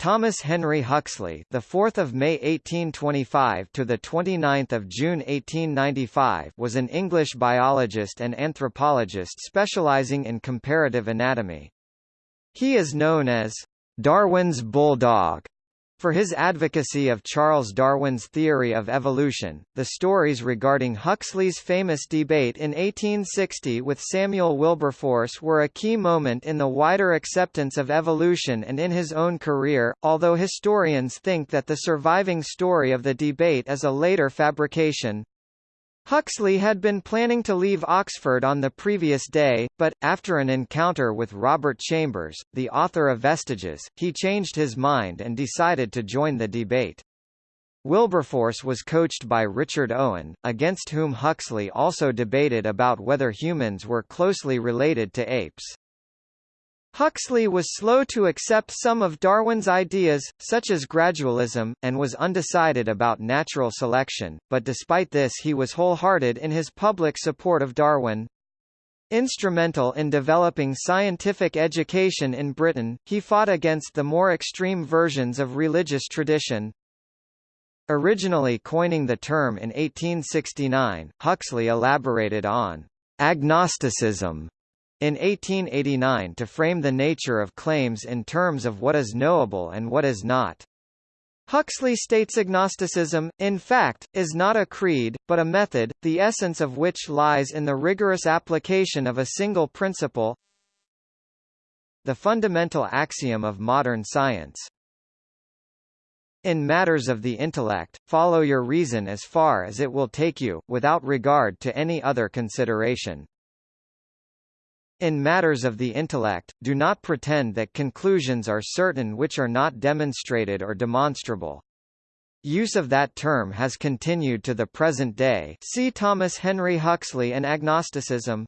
Thomas Henry Huxley, the 4th of May 1825 to the 29th of June 1895, was an English biologist and anthropologist specializing in comparative anatomy. He is known as Darwin's bulldog for his advocacy of Charles Darwin's theory of evolution, the stories regarding Huxley's famous debate in 1860 with Samuel Wilberforce were a key moment in the wider acceptance of evolution and in his own career, although historians think that the surviving story of the debate is a later fabrication. Huxley had been planning to leave Oxford on the previous day, but, after an encounter with Robert Chambers, the author of Vestiges, he changed his mind and decided to join the debate. Wilberforce was coached by Richard Owen, against whom Huxley also debated about whether humans were closely related to apes. Huxley was slow to accept some of Darwin's ideas, such as gradualism, and was undecided about natural selection, but despite this he was wholehearted in his public support of Darwin. Instrumental in developing scientific education in Britain, he fought against the more extreme versions of religious tradition. Originally coining the term in 1869, Huxley elaborated on agnosticism in 1889 to frame the nature of claims in terms of what is knowable and what is not. Huxley states agnosticism, in fact, is not a creed, but a method, the essence of which lies in the rigorous application of a single principle the fundamental axiom of modern science. In matters of the intellect, follow your reason as far as it will take you, without regard to any other consideration. In matters of the intellect, do not pretend that conclusions are certain which are not demonstrated or demonstrable. Use of that term has continued to the present day see Thomas Henry Huxley and agnosticism.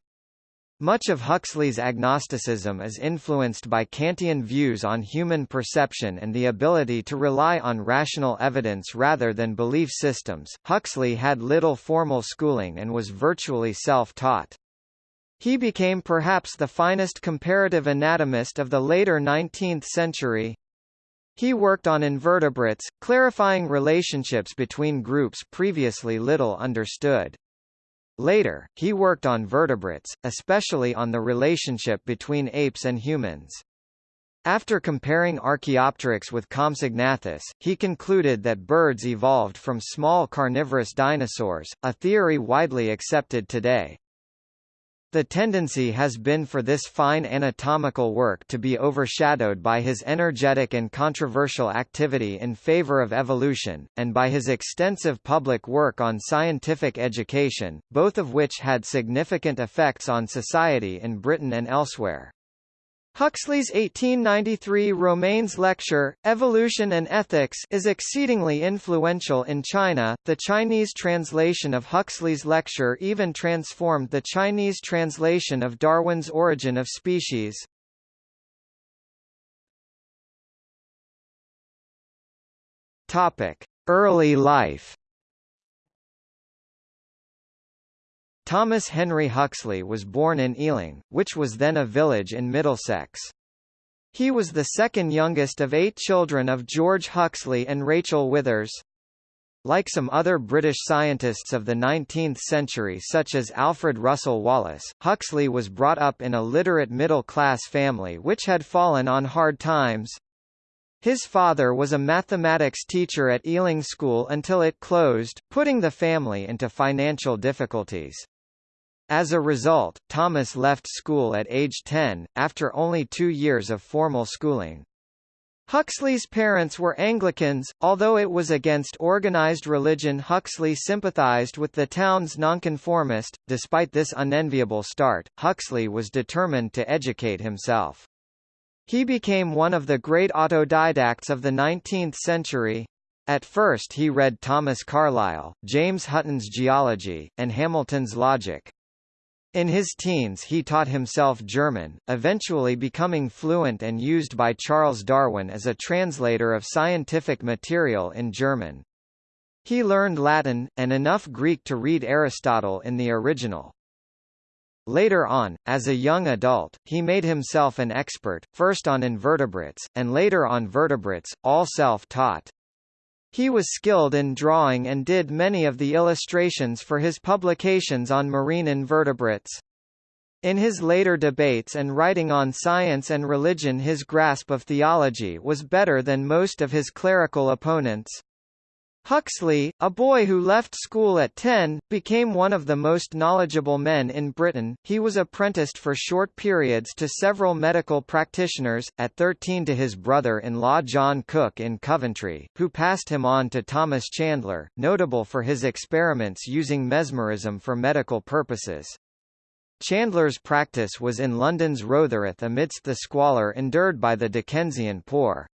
Much of Huxley's agnosticism is influenced by Kantian views on human perception and the ability to rely on rational evidence rather than belief systems. Huxley had little formal schooling and was virtually self-taught. He became perhaps the finest comparative anatomist of the later 19th century. He worked on invertebrates, clarifying relationships between groups previously little understood. Later, he worked on vertebrates, especially on the relationship between apes and humans. After comparing Archaeopteryx with Compsognathus, he concluded that birds evolved from small carnivorous dinosaurs, a theory widely accepted today. The tendency has been for this fine anatomical work to be overshadowed by his energetic and controversial activity in favor of evolution, and by his extensive public work on scientific education, both of which had significant effects on society in Britain and elsewhere. Huxley's 1893 Romanes lecture, Evolution and Ethics is exceedingly influential in China. The Chinese translation of Huxley's lecture even transformed the Chinese translation of Darwin's Origin of Species. Topic: Early life Thomas Henry Huxley was born in Ealing, which was then a village in Middlesex. He was the second youngest of eight children of George Huxley and Rachel Withers. Like some other British scientists of the 19th century such as Alfred Russel Wallace, Huxley was brought up in a literate middle-class family which had fallen on hard times. His father was a mathematics teacher at Ealing School until it closed, putting the family into financial difficulties. As a result, Thomas left school at age 10, after only two years of formal schooling. Huxley's parents were Anglicans, although it was against organized religion Huxley sympathized with the town's nonconformist. Despite this unenviable start, Huxley was determined to educate himself. He became one of the great autodidacts of the 19th century. At first he read Thomas Carlyle, James Hutton's Geology, and Hamilton's Logic. In his teens he taught himself German, eventually becoming fluent and used by Charles Darwin as a translator of scientific material in German. He learned Latin, and enough Greek to read Aristotle in the original. Later on, as a young adult, he made himself an expert, first on invertebrates, and later on vertebrates, all self-taught. He was skilled in drawing and did many of the illustrations for his publications on marine invertebrates. In his later debates and writing on science and religion his grasp of theology was better than most of his clerical opponents. Huxley, a boy who left school at 10, became one of the most knowledgeable men in Britain. He was apprenticed for short periods to several medical practitioners, at 13 to his brother-in-law John Cook in Coventry, who passed him on to Thomas Chandler, notable for his experiments using mesmerism for medical purposes. Chandler's practice was in London's Rotherhithe amidst the squalor endured by the Dickensian poor.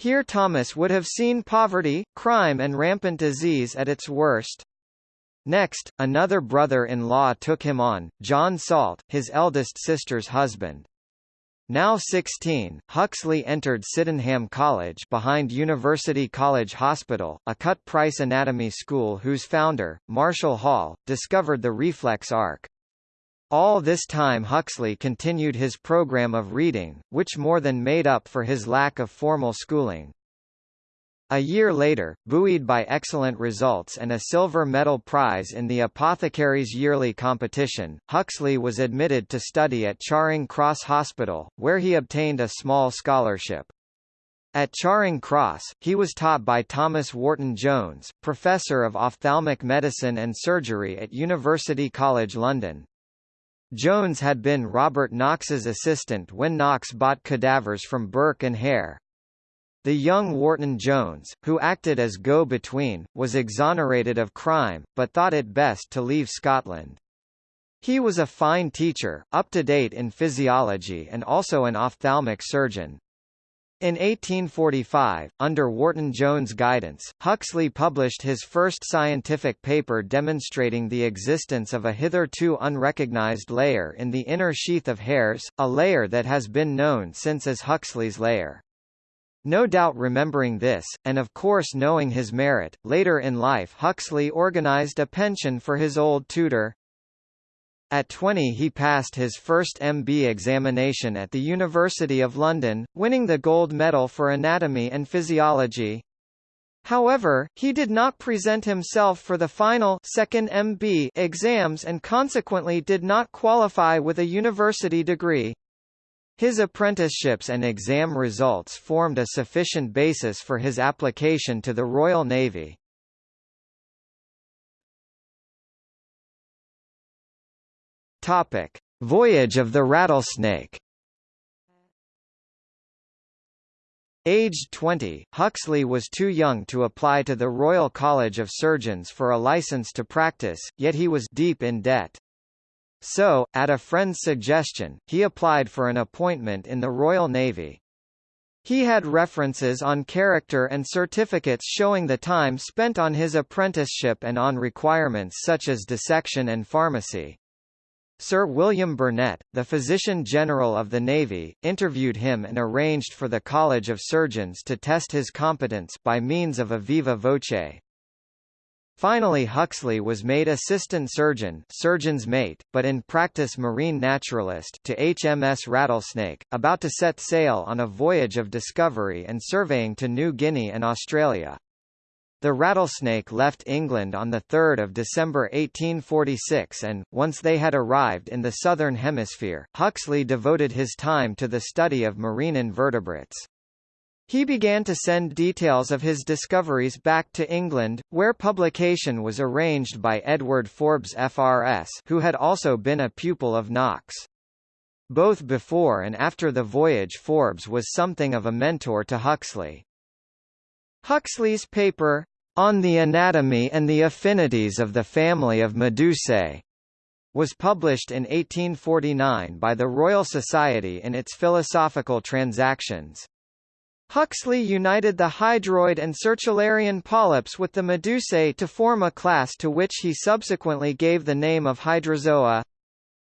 Here Thomas would have seen poverty, crime and rampant disease at its worst. Next, another brother-in-law took him on, John Salt, his eldest sister's husband. Now 16, Huxley entered Sydenham College behind University College Hospital, a cut-price anatomy school whose founder, Marshall Hall, discovered the reflex arc. All this time Huxley continued his program of reading, which more than made up for his lack of formal schooling. A year later, buoyed by excellent results and a silver medal prize in the Apothecaries' Yearly Competition, Huxley was admitted to study at Charing Cross Hospital, where he obtained a small scholarship. At Charing Cross, he was taught by Thomas Wharton Jones, Professor of Ophthalmic Medicine and Surgery at University College London. Jones had been Robert Knox's assistant when Knox bought cadavers from Burke and Hare. The young Wharton Jones, who acted as go-between, was exonerated of crime, but thought it best to leave Scotland. He was a fine teacher, up to date in physiology and also an ophthalmic surgeon. In 1845, under Wharton Jones' guidance, Huxley published his first scientific paper demonstrating the existence of a hitherto unrecognized layer in the inner sheath of hairs, a layer that has been known since as Huxley's layer. No doubt remembering this, and of course knowing his merit, later in life Huxley organized a pension for his old tutor, at 20 he passed his first MB examination at the University of London, winning the gold medal for anatomy and physiology. However, he did not present himself for the final second MB exams and consequently did not qualify with a university degree. His apprenticeships and exam results formed a sufficient basis for his application to the Royal Navy. Topic: Voyage of the Rattlesnake. Aged 20, Huxley was too young to apply to the Royal College of Surgeons for a license to practice, yet he was deep in debt. So, at a friend's suggestion, he applied for an appointment in the Royal Navy. He had references on character and certificates showing the time spent on his apprenticeship and on requirements such as dissection and pharmacy. Sir William Burnet, the Physician General of the Navy, interviewed him and arranged for the College of Surgeons to test his competence by means of a viva voce. Finally Huxley was made assistant surgeon surgeon's mate, but in practice marine naturalist to HMS Rattlesnake, about to set sail on a voyage of discovery and surveying to New Guinea and Australia. The Rattlesnake left England on 3 December 1846 and, once they had arrived in the Southern Hemisphere, Huxley devoted his time to the study of marine invertebrates. He began to send details of his discoveries back to England, where publication was arranged by Edward Forbes FRS who had also been a pupil of Knox. Both before and after the voyage Forbes was something of a mentor to Huxley. Huxley's paper, On the Anatomy and the Affinities of the Family of Medusae, was published in 1849 by the Royal Society in its Philosophical Transactions. Huxley united the hydroid and sertularian polyps with the Medusae to form a class to which he subsequently gave the name of Hydrozoa.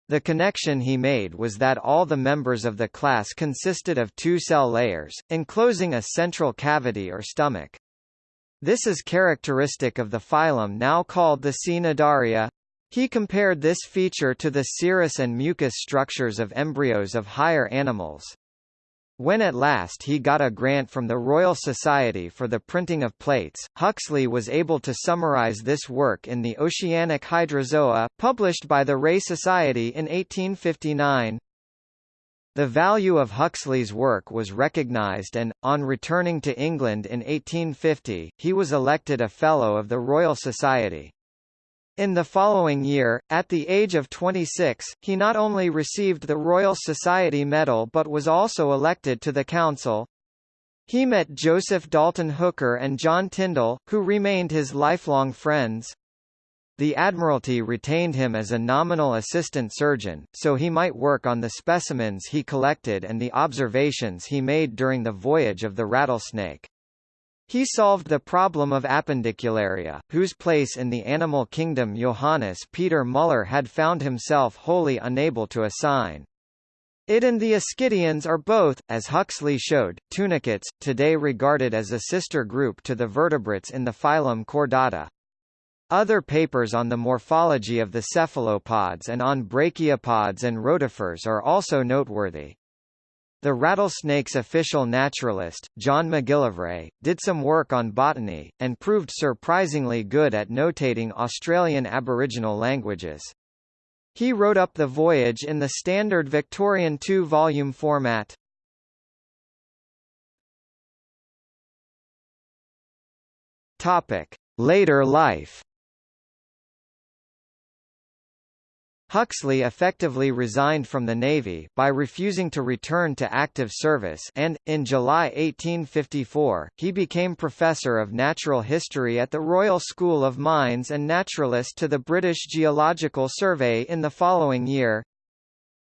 The connection he made was that all the members of the class consisted of two cell layers, enclosing a central cavity or stomach. This is characteristic of the phylum now called the Cnidaria. He compared this feature to the serous and mucous structures of embryos of higher animals. When at last he got a grant from the Royal Society for the printing of plates, Huxley was able to summarize this work in the Oceanic Hydrozoa, published by the Ray Society in 1859. The value of Huxley's work was recognized and, on returning to England in 1850, he was elected a Fellow of the Royal Society. In the following year, at the age of 26, he not only received the Royal Society Medal but was also elected to the Council. He met Joseph Dalton Hooker and John Tyndall, who remained his lifelong friends. The Admiralty retained him as a nominal assistant surgeon, so he might work on the specimens he collected and the observations he made during the voyage of the rattlesnake. He solved the problem of appendicularia, whose place in the animal kingdom Johannes Peter Müller had found himself wholly unable to assign. It and the Ascidians are both, as Huxley showed, tunicates, today regarded as a sister group to the vertebrates in the phylum Chordata. Other papers on the morphology of the cephalopods and on brachiopods and rotifers are also noteworthy. The rattlesnake's official naturalist, John Macgillivray, did some work on botany, and proved surprisingly good at notating Australian Aboriginal languages. He wrote up the voyage in the standard Victorian two-volume format. Later life Huxley effectively resigned from the Navy, by refusing to return to active service and, in July 1854, he became Professor of Natural History at the Royal School of Mines and Naturalist to the British Geological Survey in the following year.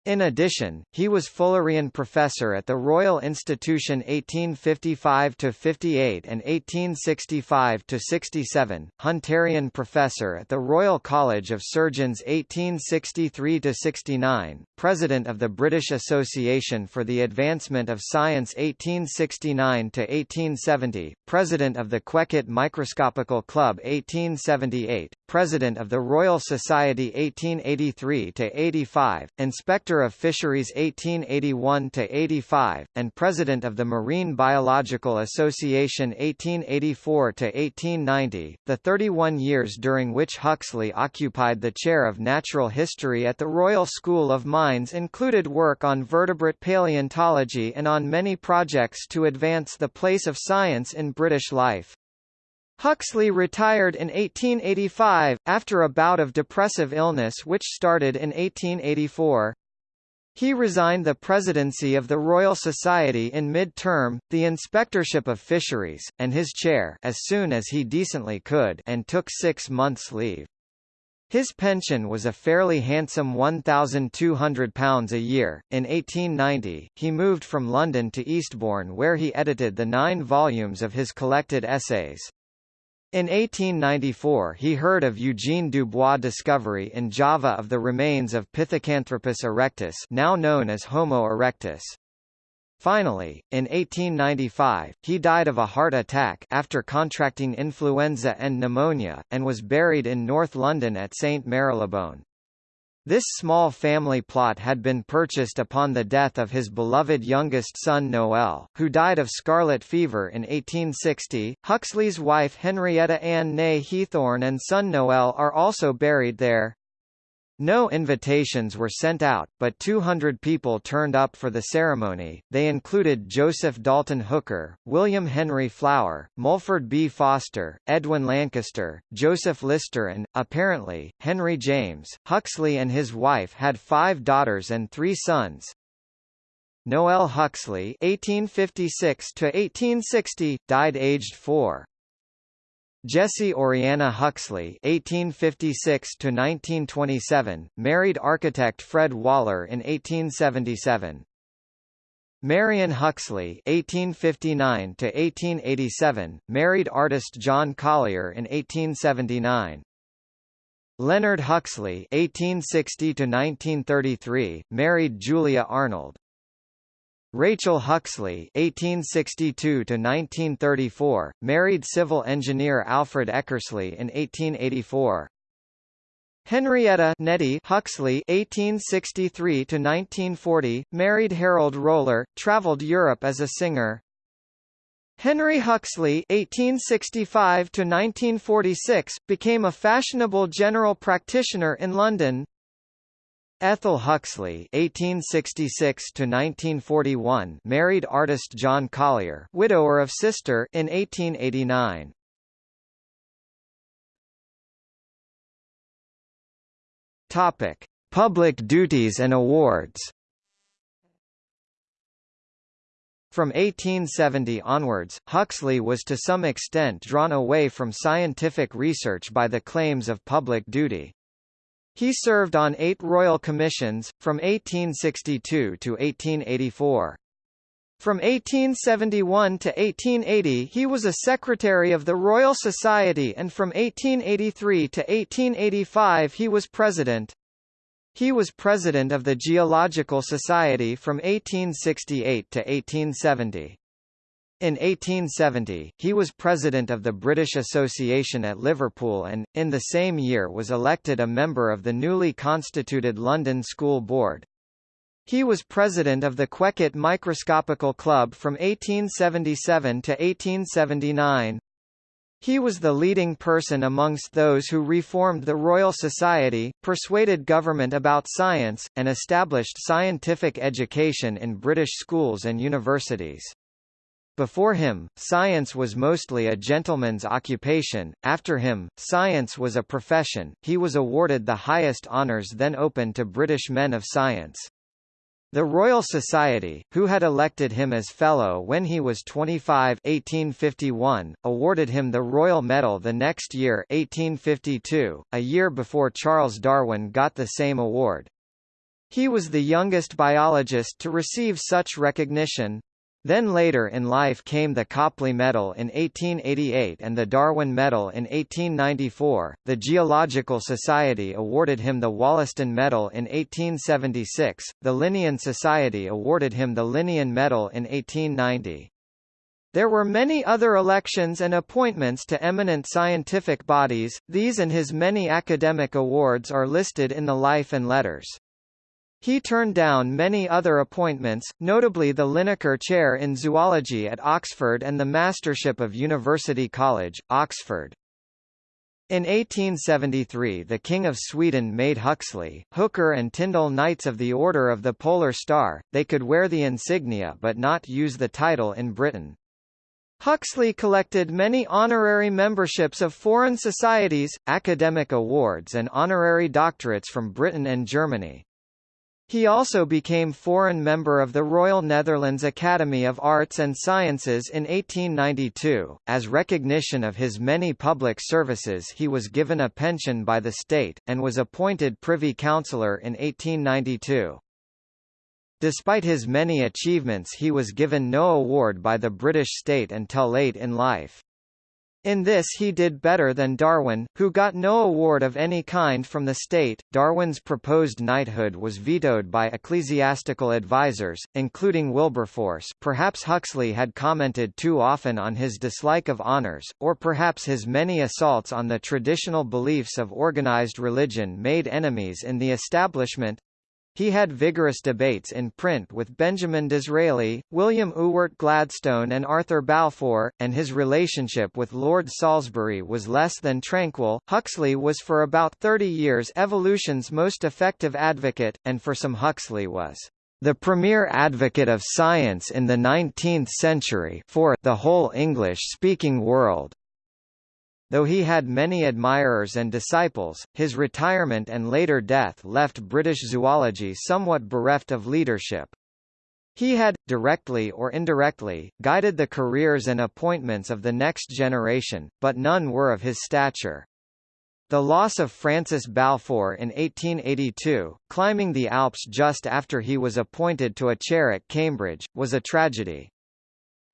In addition, he was Fullerian Professor at the Royal Institution 1855–58 and 1865–67, Hunterian Professor at the Royal College of Surgeons 1863–69, President of the British Association for the Advancement of Science 1869–1870, President of the Quekett Microscopical Club 1878, President of the Royal Society 1883–85, Inspector Of Fisheries 1881–85, and President of the Marine Biological Association 1884–1890, the 31 years during which Huxley occupied the chair of natural history at the Royal School of Mines included work on vertebrate paleontology and on many projects to advance the place of science in British life. Huxley retired in 1885, after a bout of depressive illness which started in 1884. He resigned the presidency of the Royal Society in mid-term, the inspectorship of fisheries, and his chair as soon as he decently could and took six months' leave. His pension was a fairly handsome £1,200 a year. In 1890, he moved from London to Eastbourne where he edited the nine volumes of his collected essays. In 1894 he heard of Eugene Dubois' discovery in Java of the remains of Pithecanthropus erectus now known as Homo erectus. Finally, in 1895, he died of a heart attack after contracting influenza and pneumonia, and was buried in North London at St Marylebone. This small family plot had been purchased upon the death of his beloved youngest son Noel, who died of scarlet fever in 1860. Huxley's wife Henrietta Ann née Heathorn and son Noel are also buried there. No invitations were sent out, but 200 people turned up for the ceremony. They included Joseph Dalton Hooker, William Henry Flower, Mulford B. Foster, Edwin Lankester, Joseph Lister and, apparently, Henry James. Huxley and his wife had five daughters and three sons. Noel Huxley (1856–1860) died aged four. Jessie Oriana Huxley (1856–1927) married architect Fred Waller in 1877. Marion Huxley (1859–1887) married artist John Collier in 1879. Leonard Huxley (1860–1933) married Julia Arnold. Rachel Huxley (1862–1934) married civil engineer Alfred Eckersley in 1884. Henrietta Nettie Huxley (1863–1940), married Harold Roller, travelled Europe as a singer. Henry Huxley (1865–1946) became a fashionable general practitioner in London. Ethel Huxley (1866–1941) married artist John Collier, widower of sister, in 1889. Topic: Public duties and awards. From 1870 onwards, Huxley was to some extent drawn away from scientific research by the claims of public duty. He served on eight royal commissions, from 1862 to 1884. From 1871 to 1880 he was a secretary of the Royal Society and from 1883 to 1885 he was president. He was president of the Geological Society from 1868 to 1870. In 1870, he was president of the British Association at Liverpool and, in the same year was elected a member of the newly constituted London School Board. He was president of the Quekett Microscopical Club from 1877 to 1879. He was the leading person amongst those who reformed the Royal Society, persuaded government about science, and established scientific education in British schools and universities. Before him, science was mostly a gentleman's occupation, after him, science was a profession. He was awarded the highest honours then open to British men of science. The Royal Society, who had elected him as Fellow when he was 25 1851, awarded him the Royal Medal the next year 1852, a year before Charles Darwin got the same award. He was the youngest biologist to receive such recognition. Then later in life came the Copley Medal in 1888 and the Darwin Medal in 1894. The Geological Society awarded him the Wollaston Medal in 1876. The Linnean Society awarded him the Linnean Medal in 1890. There were many other elections and appointments to eminent scientific bodies, these and his many academic awards are listed in the Life and Letters. He turned down many other appointments, notably the Linacre Chair in Zoology at Oxford and the Mastership of University College, Oxford. In 1873 the King of Sweden made Huxley, Hooker and Tyndall Knights of the Order of the Polar Star, they could wear the insignia but not use the title in Britain. Huxley collected many honorary memberships of foreign societies, academic awards and honorary doctorates from Britain and Germany. He also became foreign member of the Royal Netherlands Academy of Arts and Sciences in 1892. As recognition of his many public services he was given a pension by the state, and was appointed Privy Councillor in 1892. Despite his many achievements he was given no award by the British state until late in life. In this he did better than Darwin, who got no award of any kind from the state. Darwin's proposed knighthood was vetoed by ecclesiastical advisers, including Wilberforce perhaps Huxley had commented too often on his dislike of honours, or perhaps his many assaults on the traditional beliefs of organized religion made enemies in the establishment. He had vigorous debates in print with Benjamin Disraeli, William Ewart Gladstone and Arthur Balfour, and his relationship with Lord Salisbury was less than tranquil. Huxley was for about 30 years evolution's most effective advocate, and for some Huxley was the premier advocate of science in the 19th century for the whole English-speaking world. Though he had many admirers and disciples, his retirement and later death left British zoology somewhat bereft of leadership. He had, directly or indirectly, guided the careers and appointments of the next generation, but none were of his stature. The loss of Francis Balfour in 1882, climbing the Alps just after he was appointed to a chair at Cambridge, was a tragedy.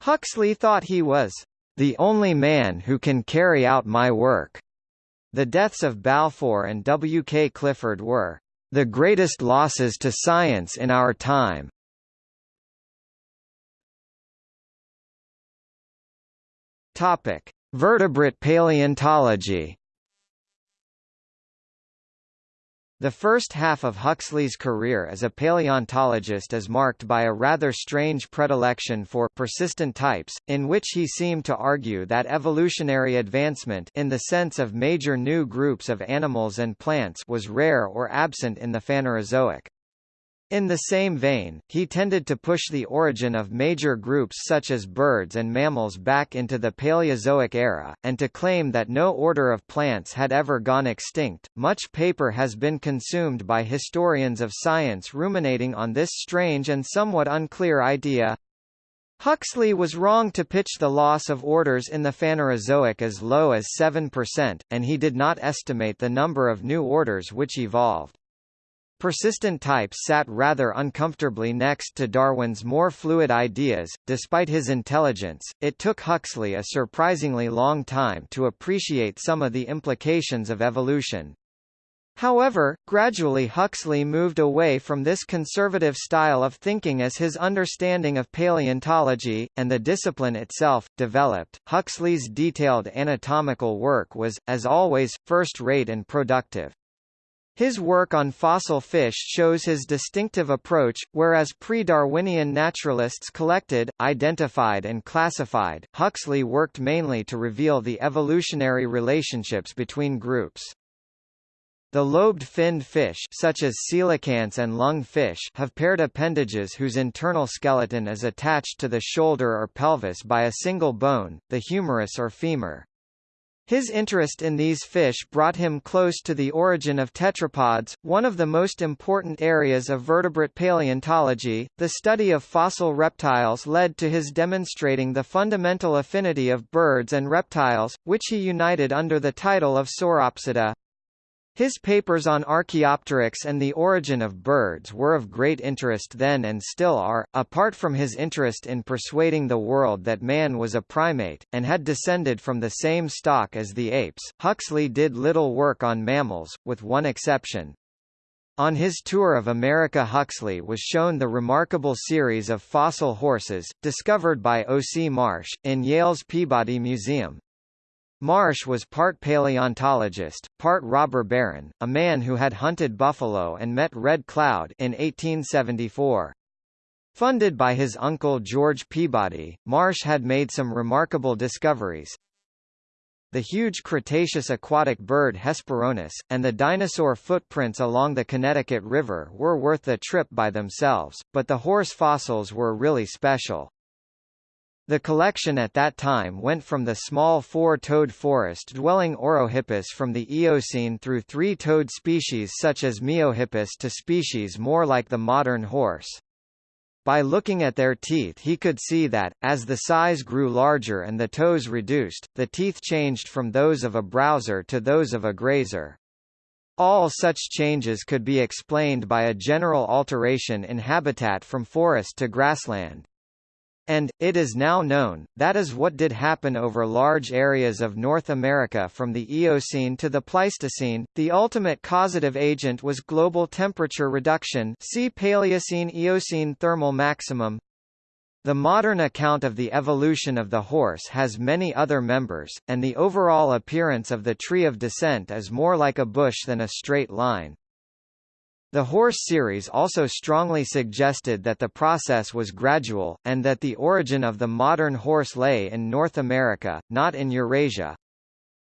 Huxley thought he was the only man who can carry out my work. The deaths of Balfour and W. K. Clifford were the greatest losses to science in our time. Topic: Vertebrate paleontology. The first half of Huxley's career as a paleontologist is marked by a rather strange predilection for persistent types, in which he seemed to argue that evolutionary advancement in the sense of major new groups of animals and plants was rare or absent in the Phanerozoic. In the same vein, he tended to push the origin of major groups such as birds and mammals back into the Paleozoic era, and to claim that no order of plants had ever gone extinct. Much paper has been consumed by historians of science ruminating on this strange and somewhat unclear idea. Huxley was wrong to pitch the loss of orders in the Phanerozoic as low as 7%, and he did not estimate the number of new orders which evolved. Persistent types sat rather uncomfortably next to Darwin's more fluid ideas. Despite his intelligence, it took Huxley a surprisingly long time to appreciate some of the implications of evolution. However, gradually Huxley moved away from this conservative style of thinking as his understanding of paleontology, and the discipline itself, developed. Huxley's detailed anatomical work was, as always, first-rate and productive. His work on fossil fish shows his distinctive approach, whereas pre-Darwinian naturalists collected, identified and classified, Huxley worked mainly to reveal the evolutionary relationships between groups. The lobed-finned fish such as coelacanths and lungfish have paired appendages whose internal skeleton is attached to the shoulder or pelvis by a single bone, the humerus or femur. His interest in these fish brought him close to the origin of tetrapods, one of the most important areas of vertebrate paleontology. The study of fossil reptiles led to his demonstrating the fundamental affinity of birds and reptiles, which he united under the title of Sauropsida. His papers on Archaeopteryx and the origin of birds were of great interest then and still are, apart from his interest in persuading the world that man was a primate, and had descended from the same stock as the apes. Huxley did little work on mammals, with one exception. On his tour of America Huxley was shown the remarkable series of fossil horses, discovered by O. C. Marsh, in Yale's Peabody Museum, Marsh was part paleontologist, part robber baron, a man who had hunted buffalo and met Red Cloud in 1874. Funded by his uncle George Peabody, Marsh had made some remarkable discoveries. The huge Cretaceous aquatic bird Hesperornis, and the dinosaur footprints along the Connecticut River were worth the trip by themselves, but the horse fossils were really special. The collection at that time went from the small four-toed forest-dwelling Orohippus from the Eocene through three-toed species such as Miohippus to species more like the modern horse. By looking at their teeth he could see that, as the size grew larger and the toes reduced, the teeth changed from those of a browser to those of a grazer. All such changes could be explained by a general alteration in habitat from forest to grassland. And, it is now known, that is what did happen over large areas of North America from the Eocene to the Pleistocene. The ultimate causative agent was global temperature reduction see Paleocene-Eocene thermal maximum. The modern account of the evolution of the horse has many other members, and the overall appearance of the tree of descent is more like a bush than a straight line. The horse series also strongly suggested that the process was gradual, and that the origin of the modern horse lay in North America, not in Eurasia.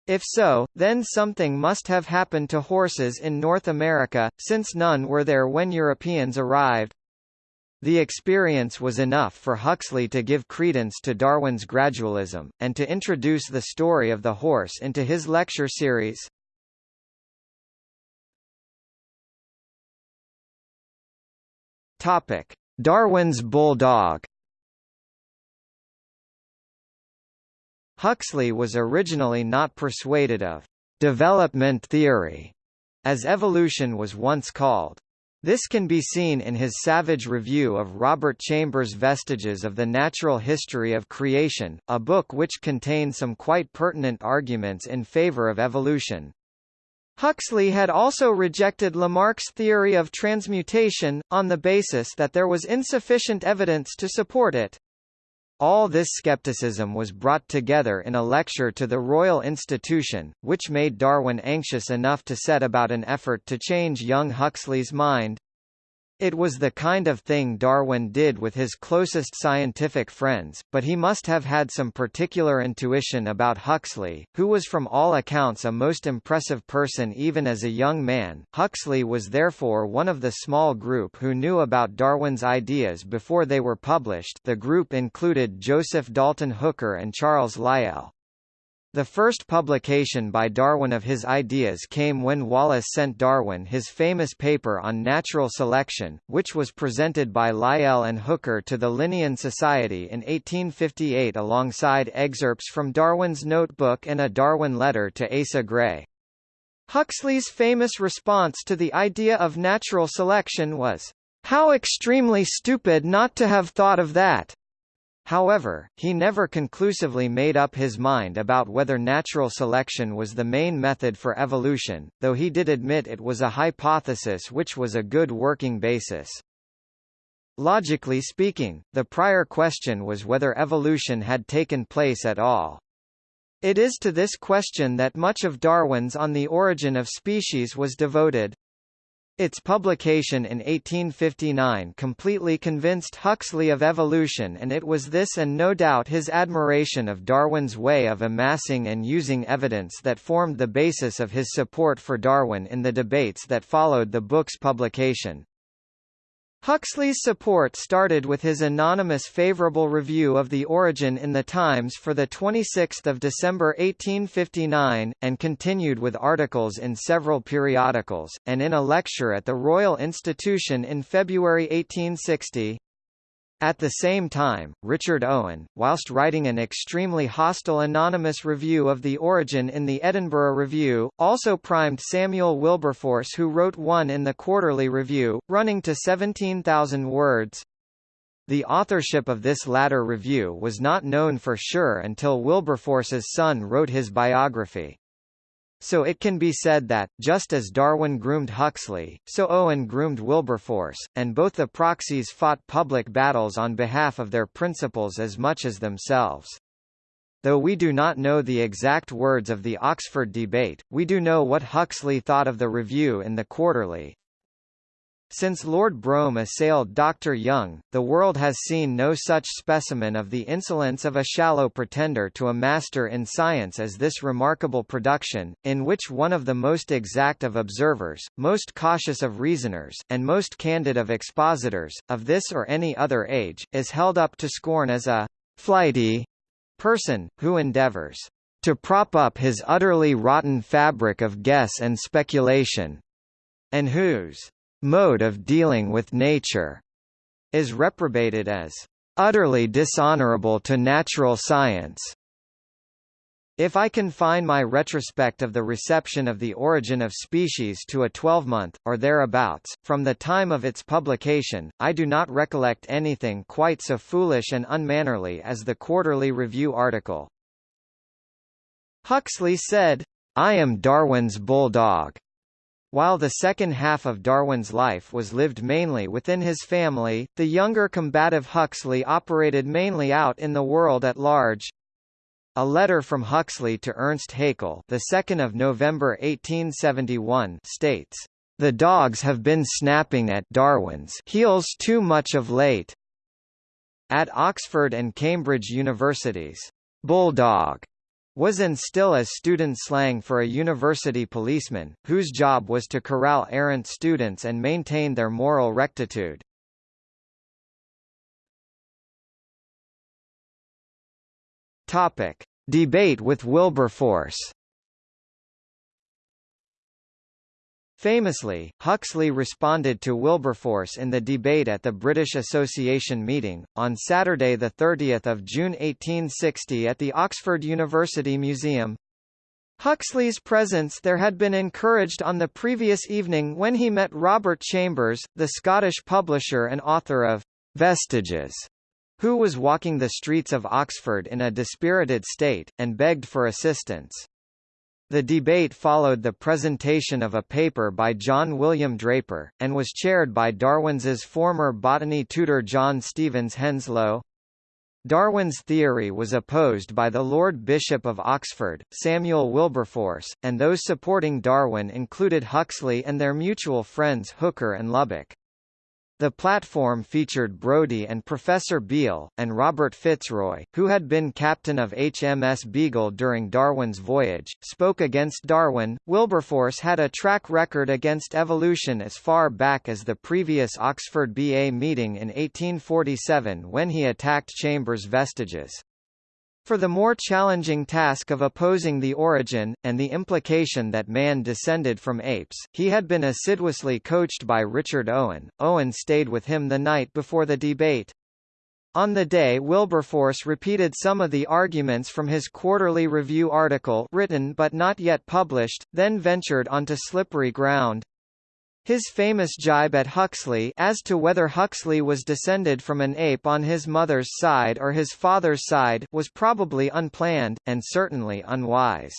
If so, then something must have happened to horses in North America, since none were there when Europeans arrived. The experience was enough for Huxley to give credence to Darwin's gradualism, and to introduce the story of the horse into his lecture series. Topic: Darwin's bulldog. Huxley was originally not persuaded of development theory, as evolution was once called. This can be seen in his savage review of Robert Chambers' Vestiges of the Natural History of Creation, a book which contains some quite pertinent arguments in favor of evolution. Huxley had also rejected Lamarck's theory of transmutation, on the basis that there was insufficient evidence to support it. All this skepticism was brought together in a lecture to the Royal Institution, which made Darwin anxious enough to set about an effort to change young Huxley's mind. It was the kind of thing Darwin did with his closest scientific friends, but he must have had some particular intuition about Huxley, who was from all accounts a most impressive person even as a young man. Huxley was therefore one of the small group who knew about Darwin's ideas before they were published the group included Joseph Dalton Hooker and Charles Lyell. The first publication by Darwin of his ideas came when Wallace sent Darwin his famous paper on natural selection, which was presented by Lyell and Hooker to the Linnean Society in 1858 alongside excerpts from Darwin's notebook and a Darwin letter to Asa Gray. Huxley's famous response to the idea of natural selection was, "'How extremely stupid not to have thought of that!' However, he never conclusively made up his mind about whether natural selection was the main method for evolution, though he did admit it was a hypothesis which was a good working basis. Logically speaking, the prior question was whether evolution had taken place at all. It is to this question that much of Darwin's On the Origin of Species was devoted. Its publication in 1859 completely convinced Huxley of evolution and it was this and no doubt his admiration of Darwin's way of amassing and using evidence that formed the basis of his support for Darwin in the debates that followed the book's publication. Huxley's support started with his anonymous favorable review of The Origin in the Times for 26 December 1859, and continued with articles in several periodicals, and in a lecture at the Royal Institution in February 1860. At the same time, Richard Owen, whilst writing an extremely hostile anonymous review of the origin in the Edinburgh Review, also primed Samuel Wilberforce who wrote one in the Quarterly Review, running to 17,000 words. The authorship of this latter review was not known for sure until Wilberforce's son wrote his biography. So it can be said that, just as Darwin groomed Huxley, so Owen groomed Wilberforce, and both the proxies fought public battles on behalf of their principles as much as themselves. Though we do not know the exact words of the Oxford debate, we do know what Huxley thought of the review in the Quarterly. Since Lord Brougham assailed Dr. Young, the world has seen no such specimen of the insolence of a shallow pretender to a master in science as this remarkable production, in which one of the most exact of observers, most cautious of reasoners, and most candid of expositors, of this or any other age, is held up to scorn as a flighty person, who endeavours to prop up his utterly rotten fabric of guess and speculation, and whose mode of dealing with nature is reprobated as utterly dishonorable to natural science. If I confine my retrospect of the reception of the origin of species to a 12-month, or thereabouts, from the time of its publication, I do not recollect anything quite so foolish and unmannerly as the Quarterly Review article. Huxley said, I am Darwin's bulldog. While the second half of Darwin's life was lived mainly within his family, the younger combative Huxley operated mainly out in the world at large. A letter from Huxley to Ernst Haeckel, the 2nd of November 1871, states, "The dogs have been snapping at Darwin's heels too much of late." At Oxford and Cambridge universities, bulldog was and still as student slang for a university policeman, whose job was to corral errant students and maintain their moral rectitude. Topic: Debate with Wilberforce. Famously, Huxley responded to Wilberforce in the debate at the British Association meeting, on Saturday 30 June 1860 at the Oxford University Museum. Huxley's presence there had been encouraged on the previous evening when he met Robert Chambers, the Scottish publisher and author of Vestiges, who was walking the streets of Oxford in a dispirited state, and begged for assistance. The debate followed the presentation of a paper by John William Draper, and was chaired by Darwin's former botany tutor John Stevens Henslow. Darwin's theory was opposed by the Lord Bishop of Oxford, Samuel Wilberforce, and those supporting Darwin included Huxley and their mutual friends Hooker and Lubbock. The platform featured Brodie and Professor Beale, and Robert Fitzroy, who had been captain of HMS Beagle during Darwin's voyage, spoke against Darwin. Wilberforce had a track record against evolution as far back as the previous Oxford BA meeting in 1847 when he attacked Chambers' vestiges. For the more challenging task of opposing the origin, and the implication that man descended from apes, he had been assiduously coached by Richard Owen. Owen stayed with him the night before the debate. On the day Wilberforce repeated some of the arguments from his Quarterly Review article written but not yet published, then ventured onto slippery ground. His famous jibe at Huxley as to whether Huxley was descended from an ape on his mother's side or his father's side was probably unplanned, and certainly unwise.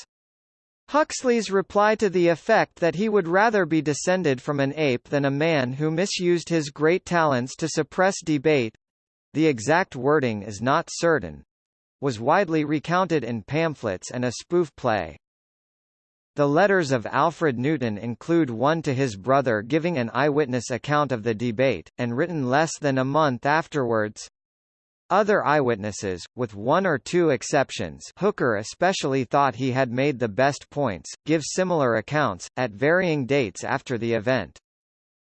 Huxley's reply to the effect that he would rather be descended from an ape than a man who misused his great talents to suppress debate—the exact wording is not certain—was widely recounted in pamphlets and a spoof play. The letters of Alfred Newton include one to his brother giving an eyewitness account of the debate, and written less than a month afterwards. Other eyewitnesses, with one or two exceptions Hooker especially thought he had made the best points, give similar accounts, at varying dates after the event.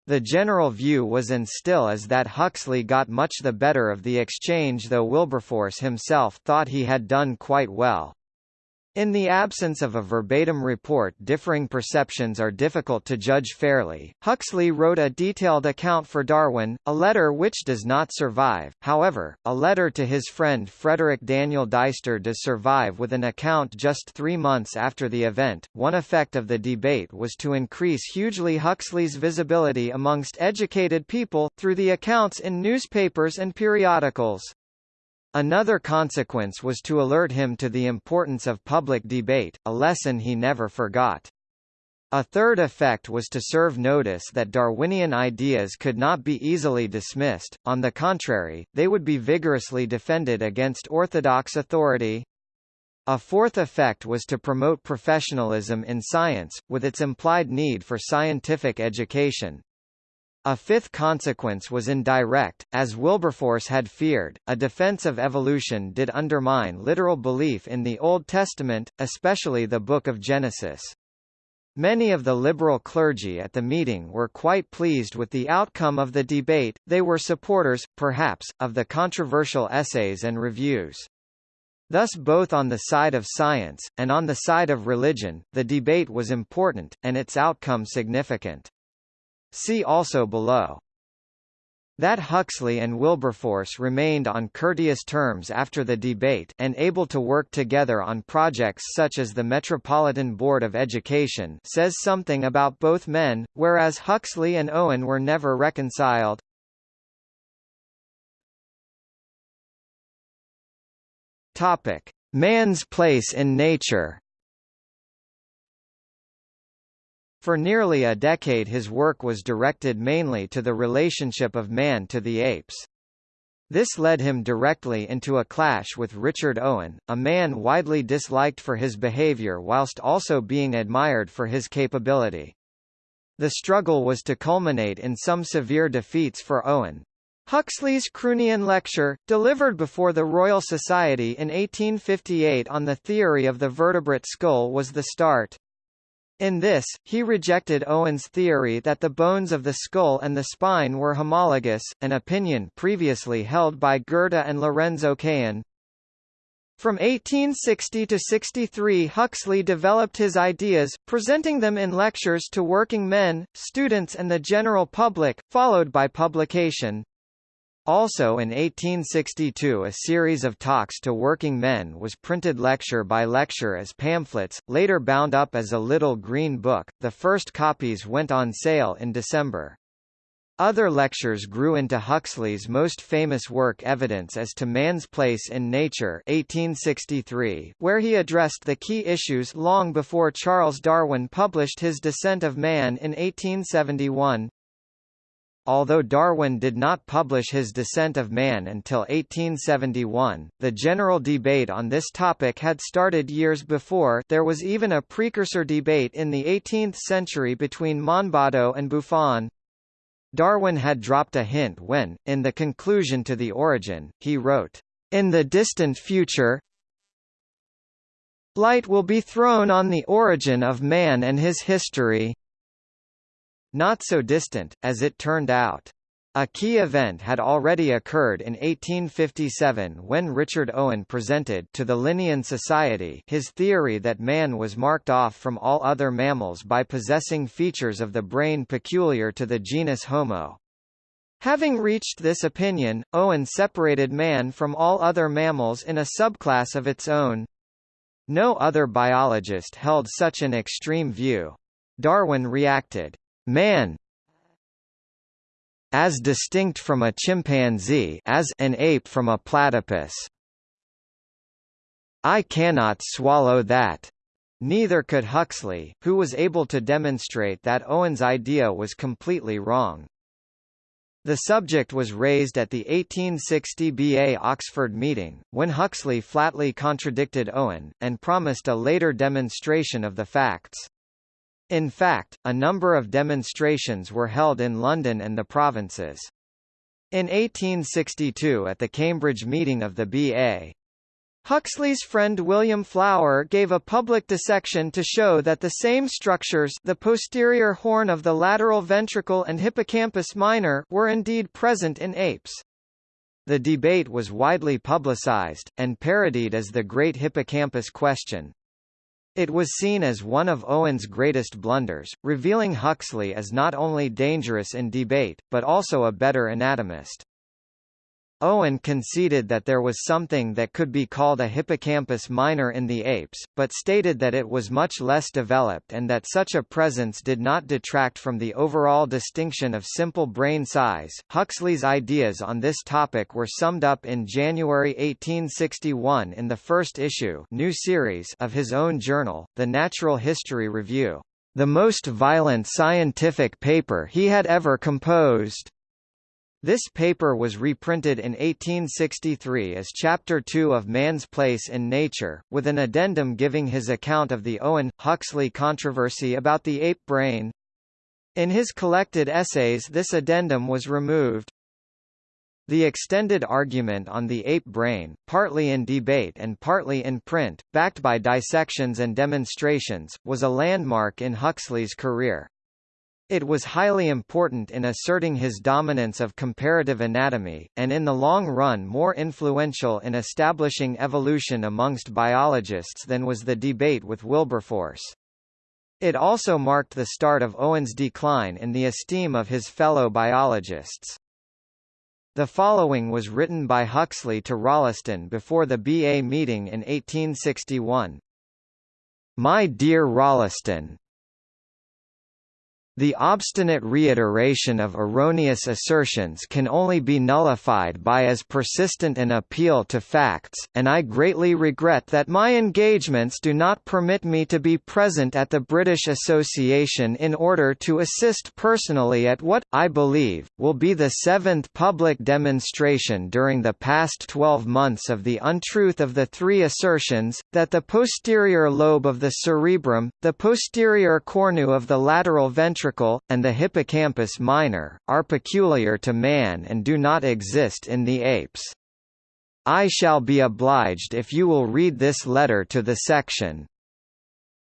The general view was and still is that Huxley got much the better of the exchange though Wilberforce himself thought he had done quite well. In the absence of a verbatim report differing perceptions are difficult to judge fairly. Huxley wrote a detailed account for Darwin, a letter which does not survive, however, a letter to his friend Frederick Daniel Dyster does survive with an account just three months after the event. One effect of the debate was to increase hugely Huxley's visibility amongst educated people, through the accounts in newspapers and periodicals. Another consequence was to alert him to the importance of public debate, a lesson he never forgot. A third effect was to serve notice that Darwinian ideas could not be easily dismissed, on the contrary, they would be vigorously defended against orthodox authority. A fourth effect was to promote professionalism in science, with its implied need for scientific education. A fifth consequence was indirect, as Wilberforce had feared, a defense of evolution did undermine literal belief in the Old Testament, especially the Book of Genesis. Many of the liberal clergy at the meeting were quite pleased with the outcome of the debate, they were supporters, perhaps, of the controversial essays and reviews. Thus both on the side of science, and on the side of religion, the debate was important, and its outcome significant. See also below. That Huxley and Wilberforce remained on courteous terms after the debate and able to work together on projects such as the Metropolitan Board of Education says something about both men, whereas Huxley and Owen were never reconciled. Topic: Man's place in nature. For nearly a decade his work was directed mainly to the relationship of man to the apes. This led him directly into a clash with Richard Owen, a man widely disliked for his behavior whilst also being admired for his capability. The struggle was to culminate in some severe defeats for Owen. Huxley's Croonian lecture, delivered before the Royal Society in 1858 on the theory of the vertebrate skull was the start. In this, he rejected Owen's theory that the bones of the skull and the spine were homologous, an opinion previously held by Goethe and Lorenz Oken. From 1860 to 63 Huxley developed his ideas, presenting them in lectures to working men, students and the general public, followed by publication. Also in 1862 a series of talks to working men was printed lecture by lecture as pamphlets, later bound up as a little green book, the first copies went on sale in December. Other lectures grew into Huxley's most famous work Evidence as to Man's Place in Nature 1863, where he addressed the key issues long before Charles Darwin published his Descent of Man in 1871. Although Darwin did not publish his Descent of Man until 1871, the general debate on this topic had started years before there was even a precursor debate in the 18th century between Monboddo and Buffon. Darwin had dropped a hint when, in the conclusion to The Origin, he wrote, "...in the distant future, light will be thrown on the origin of man and his history." Not so distant, as it turned out. A key event had already occurred in 1857 when Richard Owen presented to the Linnean Society his theory that man was marked off from all other mammals by possessing features of the brain peculiar to the genus Homo. Having reached this opinion, Owen separated man from all other mammals in a subclass of its own. No other biologist held such an extreme view. Darwin reacted, Man, as distinct from a chimpanzee as an ape from a platypus. I cannot swallow that. Neither could Huxley, who was able to demonstrate that Owen's idea was completely wrong. The subject was raised at the 1860 BA Oxford meeting, when Huxley flatly contradicted Owen, and promised a later demonstration of the facts. In fact, a number of demonstrations were held in London and the provinces. In 1862 at the Cambridge meeting of the B.A. Huxley's friend William Flower gave a public dissection to show that the same structures the posterior horn of the lateral ventricle and hippocampus minor were indeed present in apes. The debate was widely publicized, and parodied as the Great Hippocampus Question. It was seen as one of Owen's greatest blunders, revealing Huxley as not only dangerous in debate, but also a better anatomist. Owen conceded that there was something that could be called a hippocampus minor in the apes, but stated that it was much less developed and that such a presence did not detract from the overall distinction of simple brain size. Huxley's ideas on this topic were summed up in January 1861 in the first issue new series of his own journal, The Natural History Review, the most violent scientific paper he had ever composed. This paper was reprinted in 1863 as Chapter 2 of Man's Place in Nature, with an addendum giving his account of the Owen-Huxley controversy about the ape brain. In his collected essays this addendum was removed. The extended argument on the ape brain, partly in debate and partly in print, backed by dissections and demonstrations, was a landmark in Huxley's career. It was highly important in asserting his dominance of comparative anatomy, and in the long run more influential in establishing evolution amongst biologists than was the debate with Wilberforce. It also marked the start of Owen's decline in the esteem of his fellow biologists. The following was written by Huxley to Rolleston before the BA meeting in 1861. My dear Rolleston, the obstinate reiteration of erroneous assertions can only be nullified by as persistent an appeal to facts, and I greatly regret that my engagements do not permit me to be present at the British Association in order to assist personally at what, I believe, will be the seventh public demonstration during the past 12 months of the untruth of the three assertions, that the posterior lobe of the cerebrum, the posterior cornu of the lateral ventricle ventricle, and the hippocampus minor, are peculiar to man and do not exist in the apes. I shall be obliged if you will read this letter to the section.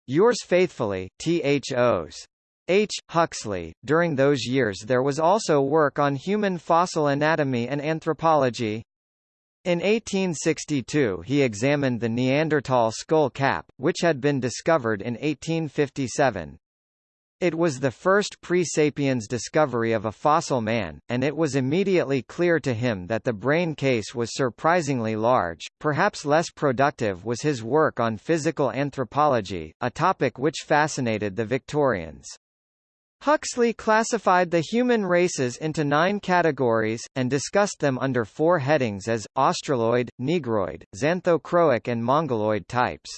Yours faithfully, T.H.O.s. H. Huxley. During those years there was also work on human fossil anatomy and anthropology. In 1862 he examined the Neanderthal skull cap, which had been discovered in 1857. It was the first pre-sapiens discovery of a fossil man, and it was immediately clear to him that the brain case was surprisingly large. Perhaps less productive was his work on physical anthropology, a topic which fascinated the Victorians. Huxley classified the human races into nine categories, and discussed them under four headings as, Australoid, Negroid, Xanthochroic and Mongoloid types.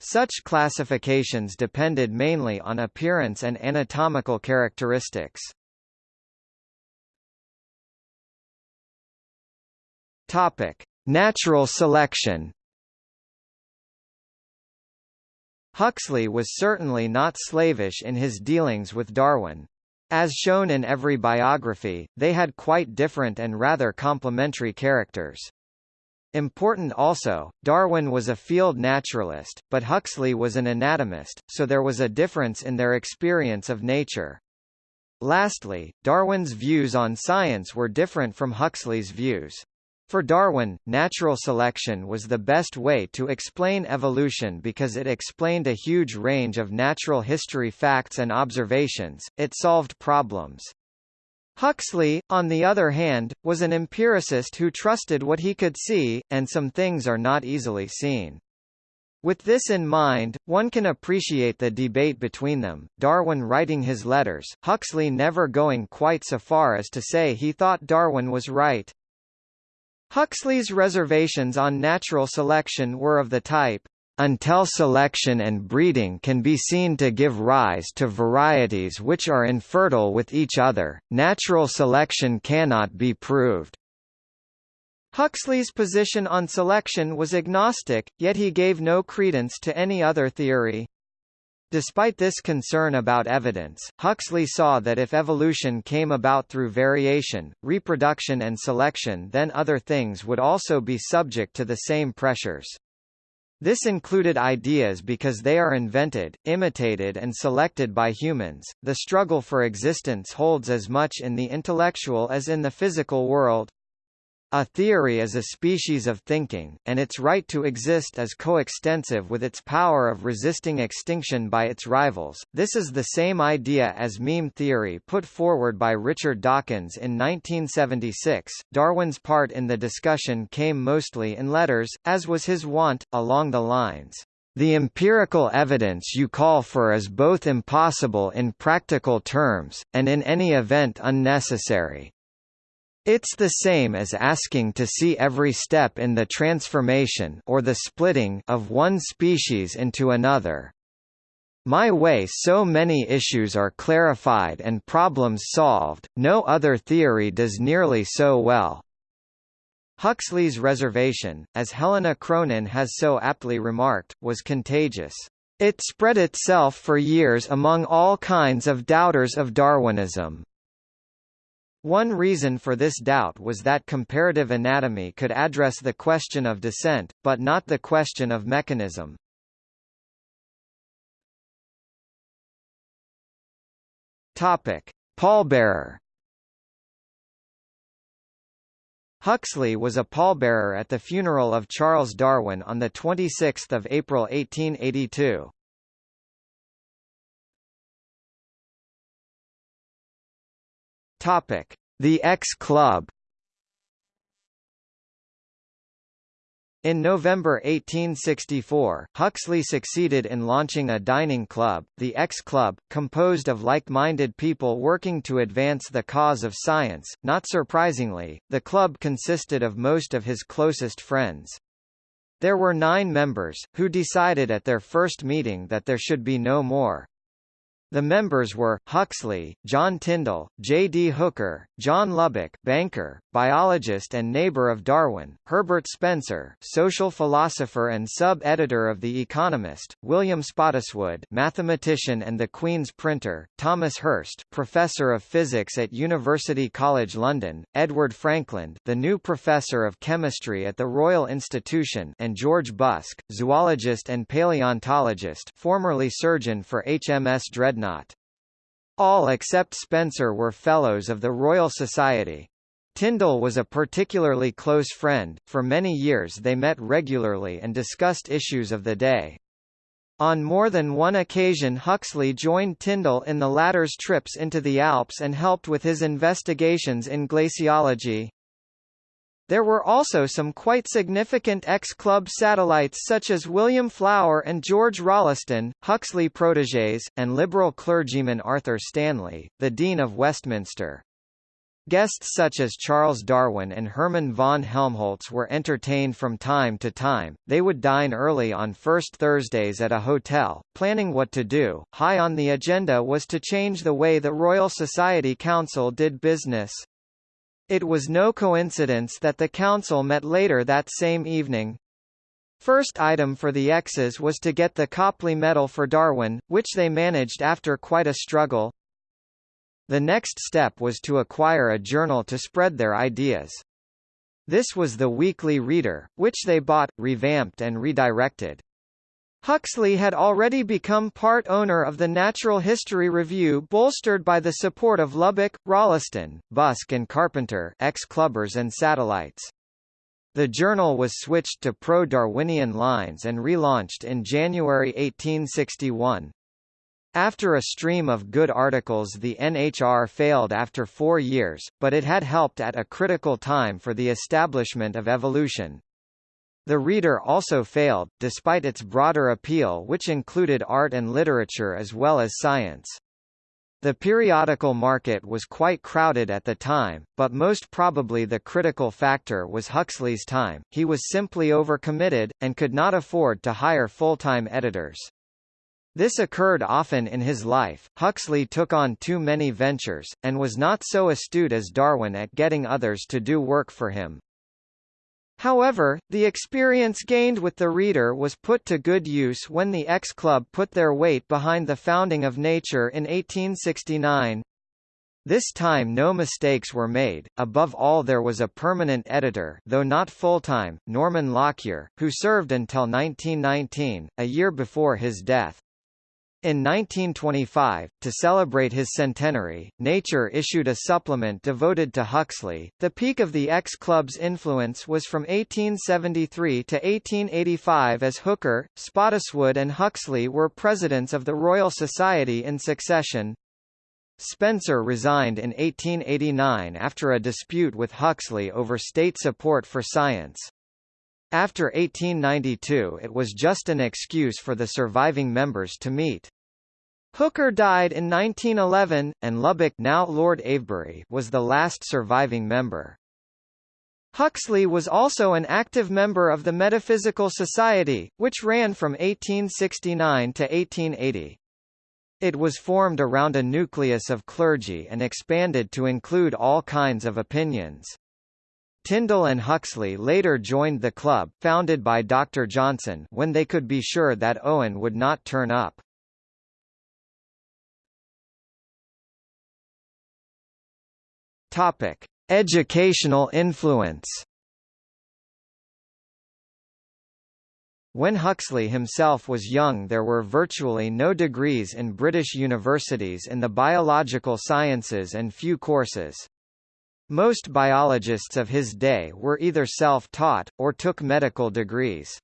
Such classifications depended mainly on appearance and anatomical characteristics. Topic: Natural selection. Huxley was certainly not slavish in his dealings with Darwin. As shown in every biography, they had quite different and rather complementary characters. Important also, Darwin was a field naturalist, but Huxley was an anatomist, so there was a difference in their experience of nature. Lastly, Darwin's views on science were different from Huxley's views. For Darwin, natural selection was the best way to explain evolution because it explained a huge range of natural history facts and observations, it solved problems. Huxley, on the other hand, was an empiricist who trusted what he could see, and some things are not easily seen. With this in mind, one can appreciate the debate between them, Darwin writing his letters, Huxley never going quite so far as to say he thought Darwin was right. Huxley's reservations on natural selection were of the type, until selection and breeding can be seen to give rise to varieties which are infertile with each other, natural selection cannot be proved. Huxley's position on selection was agnostic, yet he gave no credence to any other theory. Despite this concern about evidence, Huxley saw that if evolution came about through variation, reproduction and selection then other things would also be subject to the same pressures. This included ideas because they are invented, imitated and selected by humans. The struggle for existence holds as much in the intellectual as in the physical world. A theory is a species of thinking, and its right to exist is coextensive with its power of resisting extinction by its rivals. This is the same idea as meme theory put forward by Richard Dawkins in 1976. Darwin's part in the discussion came mostly in letters, as was his wont, along the lines. The empirical evidence you call for is both impossible in practical terms, and in any event unnecessary. It's the same as asking to see every step in the transformation or the splitting of one species into another. My way so many issues are clarified and problems solved, no other theory does nearly so well. Huxley's reservation, as Helena Cronin has so aptly remarked, was contagious. It spread itself for years among all kinds of doubters of Darwinism. One reason for this doubt was that comparative anatomy could address the question of descent, but not the question of mechanism. Topic: Pallbearer Huxley was a pallbearer at the funeral of Charles Darwin on 26 April 1882. Topic: The X Club. In November 1864, Huxley succeeded in launching a dining club, the X Club, composed of like-minded people working to advance the cause of science. Not surprisingly, the club consisted of most of his closest friends. There were nine members, who decided at their first meeting that there should be no more. The members were, Huxley, John Tyndall, J. D. Hooker, John Lubbock banker, biologist and neighbor of Darwin, Herbert Spencer social philosopher and sub-editor of The Economist, William Spottiswoode mathematician and the Queen's printer, Thomas Hirst professor of physics at University College London, Edward Frankland the new professor of chemistry at the Royal Institution and George Busk, zoologist and paleontologist formerly surgeon for HMS Dreadnought Dreadnought. All except Spencer were Fellows of the Royal Society. Tyndall was a particularly close friend, for many years they met regularly and discussed issues of the day. On more than one occasion Huxley joined Tyndall in the latter's trips into the Alps and helped with his investigations in glaciology. There were also some quite significant X-Club satellites such as William Flower and George Rolleston, Huxley protégés, and liberal clergyman Arthur Stanley, the Dean of Westminster. Guests such as Charles Darwin and Hermann von Helmholtz were entertained from time to time. They would dine early on first Thursdays at a hotel, planning what to do. High on the agenda was to change the way the Royal Society Council did business. It was no coincidence that the council met later that same evening. First item for the X's was to get the Copley Medal for Darwin, which they managed after quite a struggle. The next step was to acquire a journal to spread their ideas. This was the Weekly Reader, which they bought, revamped and redirected. Huxley had already become part owner of the Natural History Review bolstered by the support of Lubbock, Rolleston, Busk and Carpenter ex-clubbers and satellites. The journal was switched to pro-Darwinian lines and relaunched in January 1861. After a stream of good articles the NHR failed after four years, but it had helped at a critical time for the establishment of evolution. The Reader also failed, despite its broader appeal which included art and literature as well as science. The periodical market was quite crowded at the time, but most probably the critical factor was Huxley's time, he was simply overcommitted, and could not afford to hire full-time editors. This occurred often in his life. Huxley took on too many ventures, and was not so astute as Darwin at getting others to do work for him. However, the experience gained with the reader was put to good use when the X Club put their weight behind the founding of Nature in 1869. This time no mistakes were made, above all there was a permanent editor though not full-time, Norman Lockyer, who served until 1919, a year before his death. In 1925, to celebrate his centenary, Nature issued a supplement devoted to Huxley. The peak of the X Club's influence was from 1873 to 1885 as Hooker, Spottiswoode and Huxley were presidents of the Royal Society in succession. Spencer resigned in 1889 after a dispute with Huxley over state support for science. After 1892 it was just an excuse for the surviving members to meet. Hooker died in 1911, and Lubbock now Lord Avebury was the last surviving member. Huxley was also an active member of the Metaphysical Society, which ran from 1869 to 1880. It was formed around a nucleus of clergy and expanded to include all kinds of opinions. Tyndall and Huxley later joined the club, founded by Dr. Johnson when they could be sure that Owen would not turn up. Topic: Educational influence. When Huxley himself was young there were virtually no degrees in British universities in the biological sciences and few courses. Most biologists of his day were either self-taught, or took medical degrees.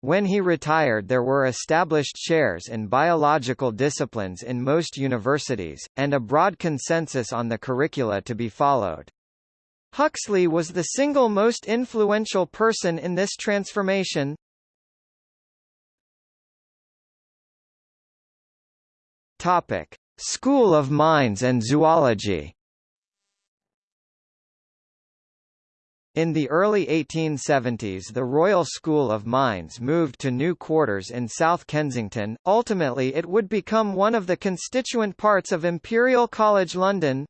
When he retired there were established chairs in biological disciplines in most universities, and a broad consensus on the curricula to be followed. Huxley was the single most influential person in this transformation. Topic: School of Mines and Zoology In the early 1870s the Royal School of Mines moved to new quarters in South Kensington, ultimately it would become one of the constituent parts of Imperial College London.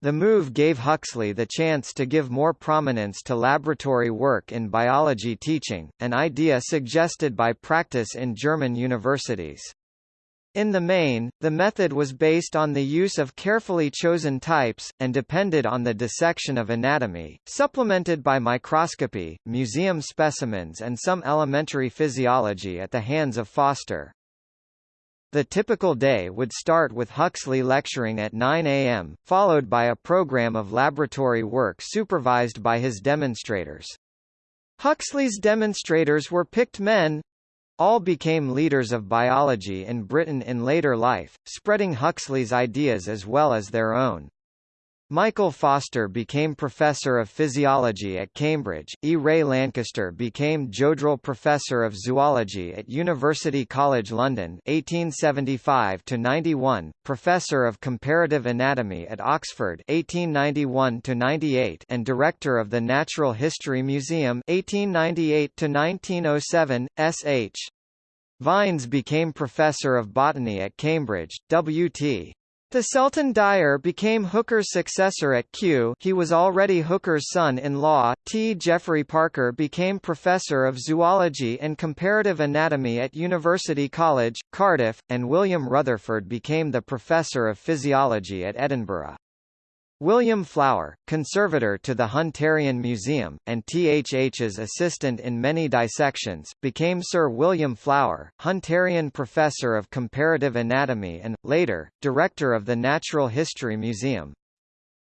The move gave Huxley the chance to give more prominence to laboratory work in biology teaching, an idea suggested by practice in German universities. In the main, the method was based on the use of carefully chosen types, and depended on the dissection of anatomy, supplemented by microscopy, museum specimens and some elementary physiology at the hands of Foster. The typical day would start with Huxley lecturing at 9 a.m., followed by a program of laboratory work supervised by his demonstrators. Huxley's demonstrators were picked men, all became leaders of biology in Britain in later life, spreading Huxley's ideas as well as their own. Michael Foster became Professor of Physiology at Cambridge, E. Ray Lankester became Jodrell Professor of Zoology at University College London 1875–91, Professor of Comparative Anatomy at Oxford 1891–98 and Director of the Natural History Museum 1898–1907, S.H. Vines became Professor of Botany at Cambridge, W.T. Thiselton Dyer became Hooker's successor at Kew he was already Hooker's son-in-law. T. Jeffery Parker became Professor of Zoology and Comparative Anatomy at University College, Cardiff, and William Rutherford became the Professor of Physiology at Edinburgh. William Flower, conservator to the Hunterian Museum, and THH's assistant in many dissections, became Sir William Flower, Hunterian Professor of Comparative Anatomy and, later, Director of the Natural History Museum.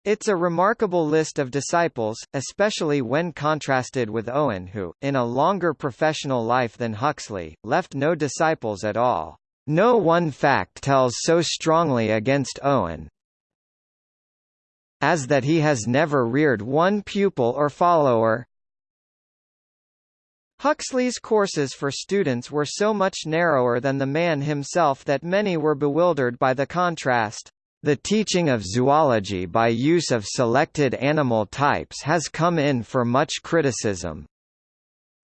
It's a remarkable list of disciples, especially when contrasted with Owen who, in a longer professional life than Huxley, left no disciples at all. No one fact tells so strongly against Owen, as that he has never reared one pupil or follower. Huxley's courses for students were so much narrower than the man himself that many were bewildered by the contrast. The teaching of zoology by use of selected animal types has come in for much criticism.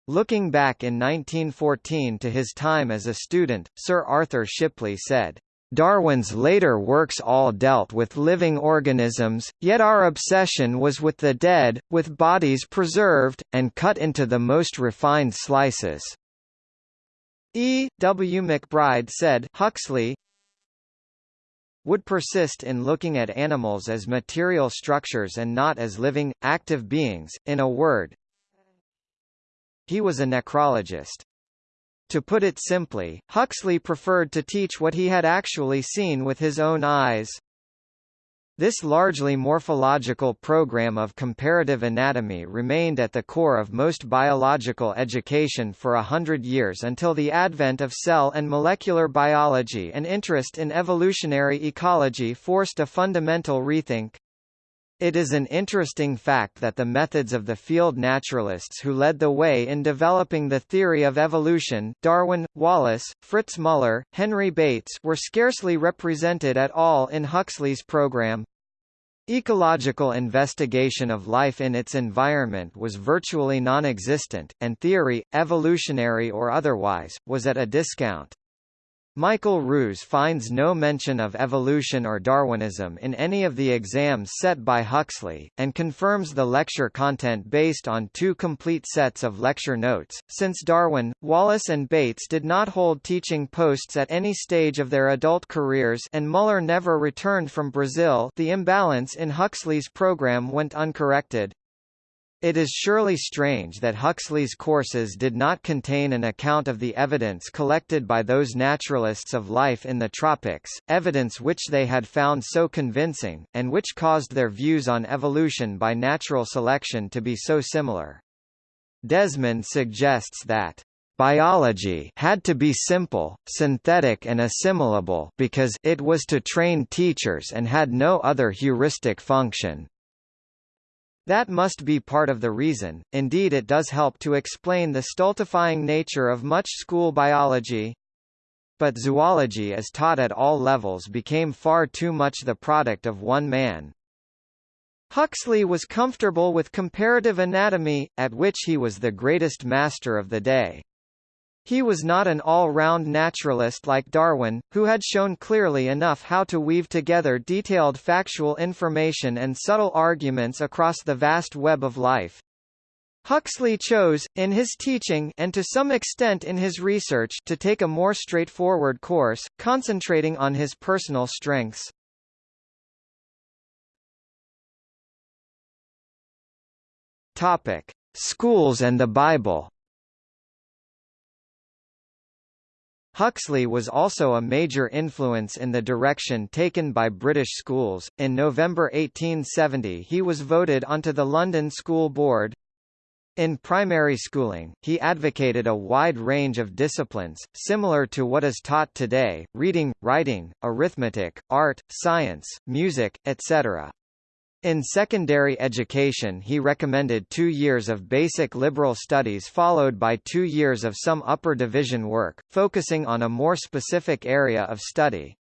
Looking back in 1914 to his time as a student, Sir Arthur Shipley said, Darwin's later works all dealt with living organisms, yet our obsession was with the dead, with bodies preserved, and cut into the most refined slices. E. W. MacBride said Huxley would persist in looking at animals as material structures and not as living, active beings, in a word. He was a necrologist. To put it simply, Huxley preferred to teach what he had actually seen with his own eyes. This largely morphological program of comparative anatomy remained at the core of most biological education for a hundred years until the advent of cell and molecular biology and interest in evolutionary ecology forced a fundamental rethink. It is an interesting fact that the methods of the field naturalists who led the way in developing the theory of evolution Darwin, Wallace, Fritz Müller, Henry Bates were scarcely represented at all in Huxley's program. Ecological investigation of life in its environment was virtually non-existent, and theory, evolutionary or otherwise, was at a discount. Michael Ruse finds no mention of evolution or Darwinism in any of the exams set by Huxley, and confirms the lecture content based on two complete sets of lecture notes. Since Darwin, Wallace and Bates did not hold teaching posts at any stage of their adult careers and Müller never returned from Brazil the imbalance in Huxley's program went uncorrected. It is surely strange that Huxley's courses did not contain an account of the evidence collected by those naturalists of life in the tropics, evidence which they had found so convincing, and which caused their views on evolution by natural selection to be so similar. Desmond suggests that Biology had to be simple, synthetic and assimilable because it was to train teachers and had no other heuristic function. That must be part of the reason, indeed it does help to explain the stultifying nature of much school biology. But zoology as taught at all levels became far too much the product of one man. Huxley was comfortable with comparative anatomy, at which he was the greatest master of the day. He was not an all-round naturalist like Darwin, who had shown clearly enough how to weave together detailed factual information and subtle arguments across the vast web of life. Huxley chose, in his teaching and to some extent in his research to take a more straightforward course, concentrating on his personal strengths. Schools and the Bible Huxley was also a major influence in the direction taken by British schools. In November 1870, he was voted onto the London School Board. In primary schooling, he advocated a wide range of disciplines, similar to what is taught today, reading, writing, arithmetic, art, science, music, etc. In secondary education he recommended two years of basic liberal studies followed by two years of some upper division work, focusing on a more specific area of study.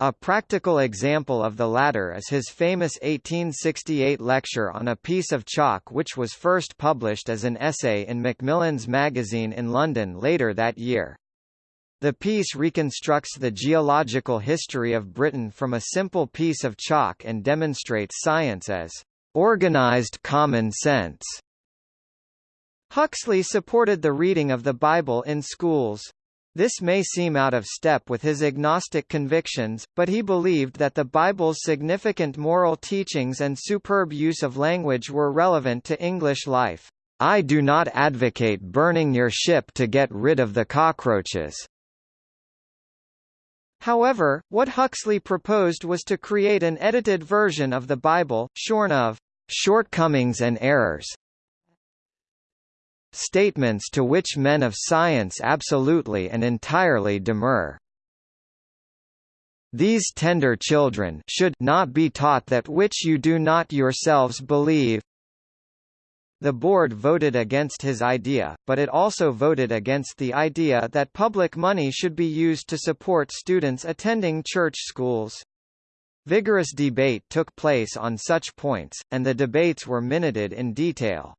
A practical example of the latter is his famous 1868 lecture on a piece of chalk which was first published as an essay in Macmillan's magazine in London later that year. The piece reconstructs the geological history of Britain from a simple piece of chalk and demonstrates science as organized common sense. Huxley supported the reading of the Bible in schools. This may seem out of step with his agnostic convictions, but he believed that the Bible's significant moral teachings and superb use of language were relevant to English life. I do not advocate burning your ship to get rid of the cockroaches. However, what Huxley proposed was to create an edited version of the Bible, shorn of shortcomings and errors, statements to which men of science absolutely and entirely demur. These tender children should not be taught that which you do not yourselves believe. The board voted against his idea, but it also voted against the idea that public money should be used to support students attending church schools. Vigorous debate took place on such points, and the debates were minuted in detail.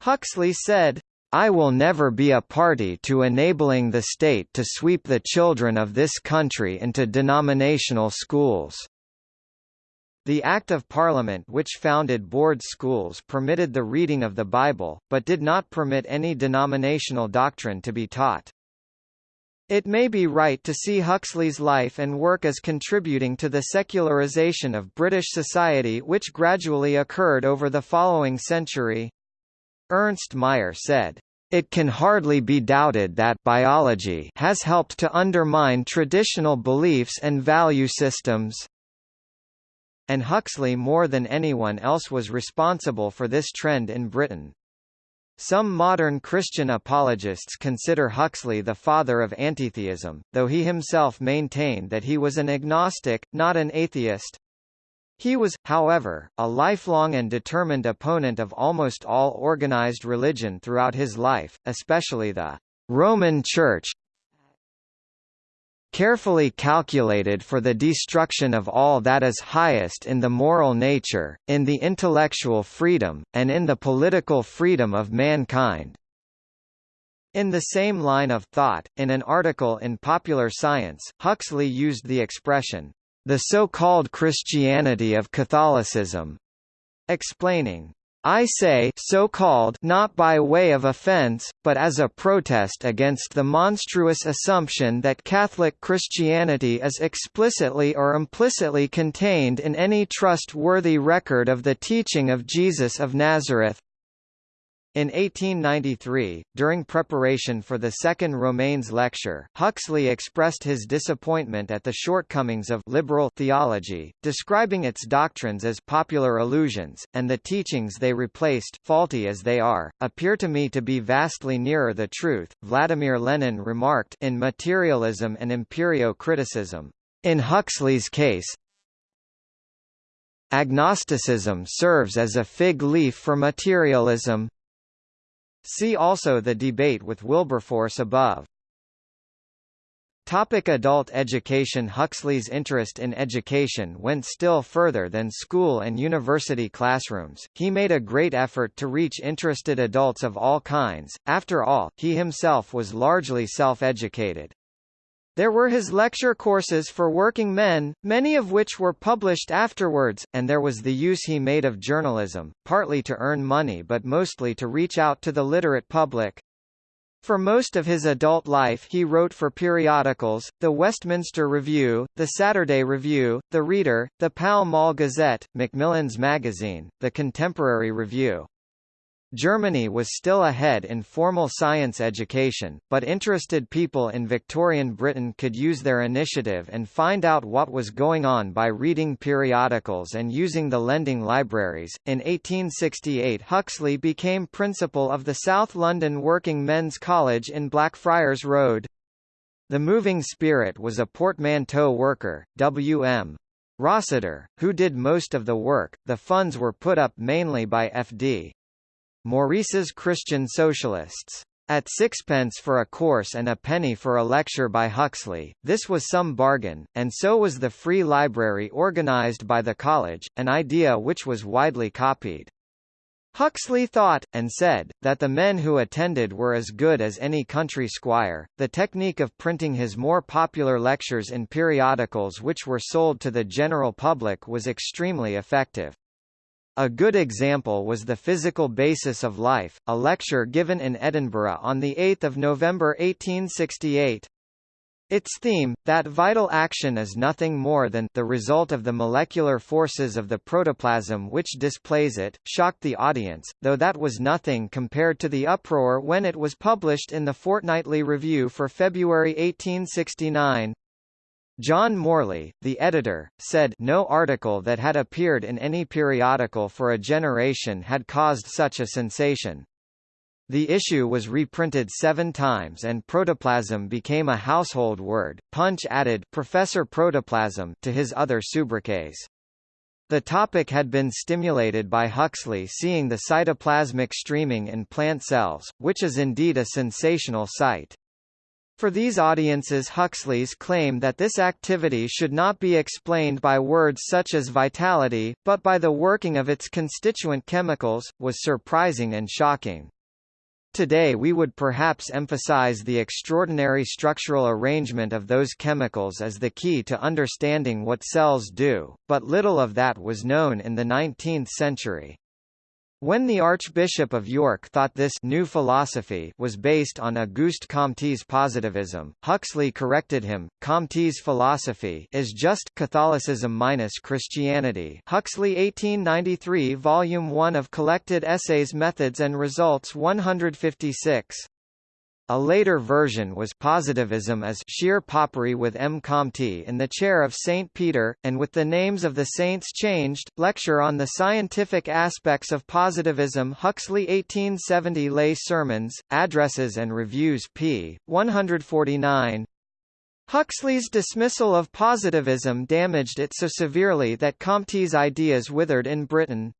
Huxley said, I will never be a party to enabling the state to sweep the children of this country into denominational schools. The Act of Parliament which founded board schools permitted the reading of the Bible, but did not permit any denominational doctrine to be taught. It may be right to see Huxley's life and work as contributing to the secularization of British society which gradually occurred over the following century. Ernst Mayr said, it can hardly be doubted that biology has helped to undermine traditional beliefs and value systems. And Huxley more than anyone else was responsible for this trend in Britain. Some modern Christian apologists consider Huxley the father of antitheism, though he himself maintained that he was an agnostic, not an atheist. He was, however, a lifelong and determined opponent of almost all organized religion throughout his life, especially the Roman Church, carefully calculated for the destruction of all that is highest in the moral nature, in the intellectual freedom, and in the political freedom of mankind. In the same line of thought, in an article in Popular Science, Huxley used the expression, the so-called Christianity of Catholicism, explaining, I say so-called not by way of offense, but as a protest against the monstrous assumption that Catholic Christianity is explicitly or implicitly contained in any trustworthy record of the teaching of Jesus of Nazareth, in 1893, during preparation for the Second Romanes lecture, Huxley expressed his disappointment at the shortcomings of liberal theology, describing its doctrines as popular illusions, and the teachings they replaced, faulty as they are, appear to me to be vastly nearer the truth. Vladimir Lenin remarked in Materialism and Empirio-Criticism, in Huxley's case, Agnosticism serves as a fig leaf for materialism, See also the debate with Wilberforce above. Topic adult education Huxley's interest in education went still further than school and university classrooms, he made a great effort to reach interested adults of all kinds, after all, he himself was largely self-educated. There were his lecture courses for working men, many of which were published afterwards, and there was the use he made of journalism, partly to earn money but mostly to reach out to the literate public. For most of his adult life he wrote for periodicals, the Westminster Review, the Saturday Review, the Reader, the Pall Mall Gazette, Macmillan's Magazine, the Contemporary Review. Germany was still ahead in formal science education, but interested people in Victorian Britain could use their initiative and find out what was going on by reading periodicals and using the lending libraries. In 1868, Huxley became principal of the South London Working Men's College in Blackfriars Road. The moving spirit was a portmanteau worker, W.M. Rossiter, who did most of the work. The funds were put up mainly by F.D. Maurice's Christian Socialists. At sixpence for a course and a penny for a lecture by Huxley, this was some bargain, and so was the free library organized by the college, an idea which was widely copied. Huxley thought, and said, that the men who attended were as good as any country squire. The technique of printing his more popular lectures in periodicals which were sold to the general public was extremely effective. A good example was The Physical Basis of Life, a lecture given in Edinburgh on 8 November 1868. Its theme, that vital action is nothing more than the result of the molecular forces of the protoplasm which displays it, shocked the audience, though that was nothing compared to the uproar when it was published in the Fortnightly Review for February 1869. John Morley, the editor, said no article that had appeared in any periodical for a generation had caused such a sensation. The issue was reprinted seven times and protoplasm became a household word. Punch added Professor Protoplasm to his other sobriquets. The topic had been stimulated by Huxley seeing the cytoplasmic streaming in plant cells, which is indeed a sensational sight. For these audiences Huxley's claim that this activity should not be explained by words such as vitality, but by the working of its constituent chemicals, was surprising and shocking. Today we would perhaps emphasize the extraordinary structural arrangement of those chemicals as the key to understanding what cells do, but little of that was known in the 19th century. When the Archbishop of York thought this new philosophy was based on Auguste Comte's positivism, Huxley corrected him. Comte's philosophy is just Catholicism minus Christianity. Huxley 1893 Volume 1 of Collected Essays Methods and Results 156. A later version was positivism as sheer popery with M. Comte in the chair of St. Peter, and with the names of the saints changed. Lecture on the Scientific Aspects of Positivism Huxley 1870 Lay Sermons, Addresses and Reviews p. 149 Huxley's dismissal of positivism damaged it so severely that Comte's ideas withered in Britain.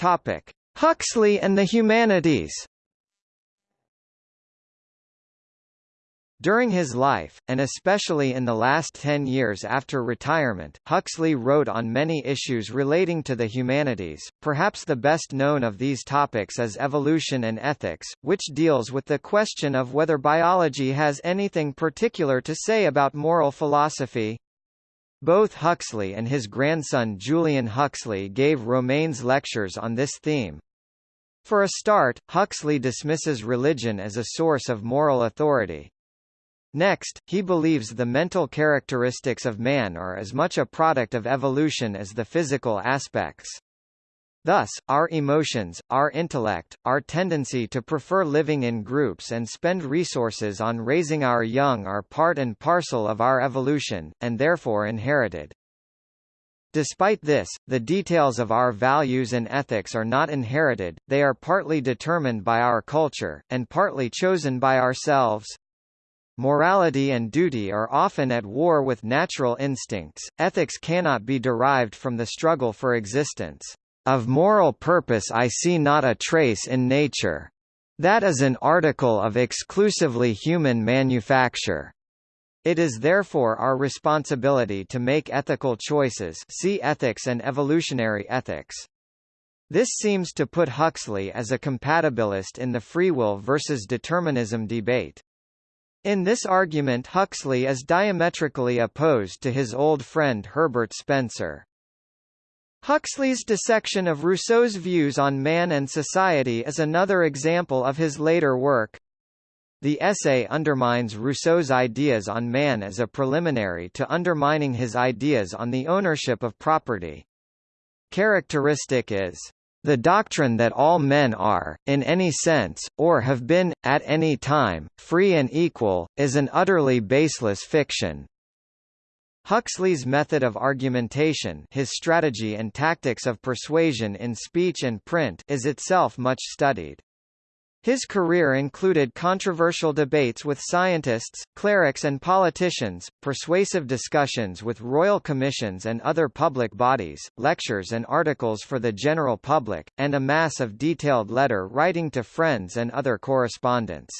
Topic: Huxley and the Humanities. During his life, and especially in the last ten years after retirement, Huxley wrote on many issues relating to the humanities, perhaps the best known of these topics is Evolution and Ethics, which deals with the question of whether biology has anything particular to say about moral philosophy. Both Huxley and his grandson Julian Huxley gave Romanes lectures on this theme. For a start, Huxley dismisses religion as a source of moral authority. Next, he believes the mental characteristics of man are as much a product of evolution as the physical aspects. Thus, our emotions, our intellect, our tendency to prefer living in groups and spend resources on raising our young are part and parcel of our evolution, and therefore inherited. Despite this, the details of our values and ethics are not inherited, they are partly determined by our culture, and partly chosen by ourselves. Morality and duty are often at war with natural instincts, ethics cannot be derived from the struggle for existence. Of moral purpose I see not a trace in nature. That is an article of exclusively human manufacture. It is therefore our responsibility to make ethical choices see ethics and evolutionary ethics. This seems to put Huxley as a compatibilist in the free will versus determinism debate. In this argument Huxley is diametrically opposed to his old friend Herbert Spencer. Huxley's dissection of Rousseau's views on man and society is another example of his later work. The essay undermines Rousseau's ideas on man as a preliminary to undermining his ideas on the ownership of property. Characteristic is the doctrine that all men are, in any sense, or have been, at any time, free and equal, is an utterly baseless fiction. Huxley's method of argumentation his strategy and tactics of persuasion in speech and print is itself much studied. His career included controversial debates with scientists, clerics and politicians, persuasive discussions with royal commissions and other public bodies, lectures and articles for the general public, and a mass of detailed letter writing to friends and other correspondence.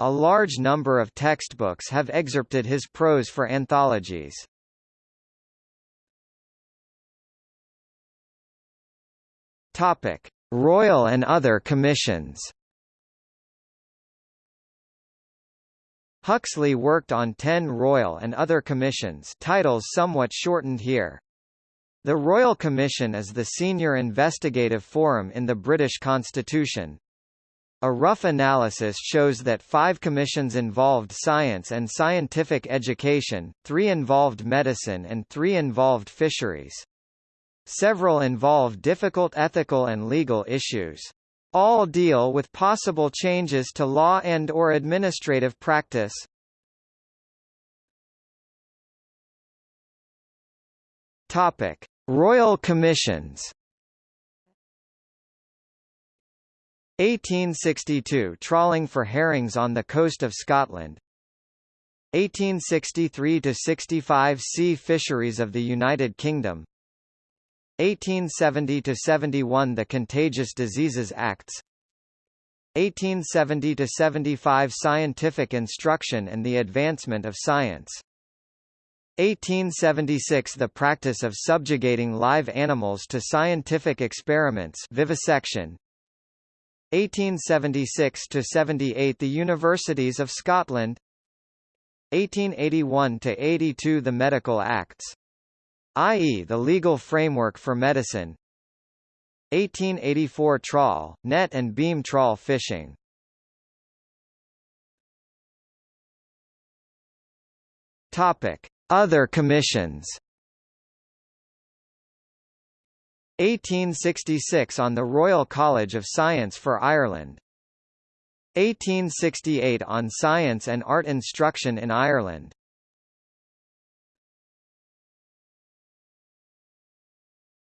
A large number of textbooks have excerpted his prose for anthologies. Topic: Royal and other commissions. Huxley worked on 10 royal and other commissions, titles somewhat shortened here. The Royal Commission is the senior investigative forum in the British Constitution, a rough analysis shows that five commissions involved science and scientific education, three involved medicine and three involved fisheries. Several involve difficult ethical and legal issues. All deal with possible changes to law and or administrative practice. Topic: Royal Commissions. 1862 Trawling for herrings on the coast of Scotland. 1863–65 Sea Fisheries of the United Kingdom. 1870–71 The Contagious Diseases Acts. 1870–75 Scientific Instruction and the Advancement of Science. 1876 The practice of subjugating live animals to scientific experiments vivisection 1876–78 The Universities of Scotland 1881–82 The Medical Acts i.e. the legal framework for medicine 1884 trawl, net and beam trawl fishing Topic. Other commissions 1866 on the Royal College of Science for Ireland 1868 on Science and Art Instruction in Ireland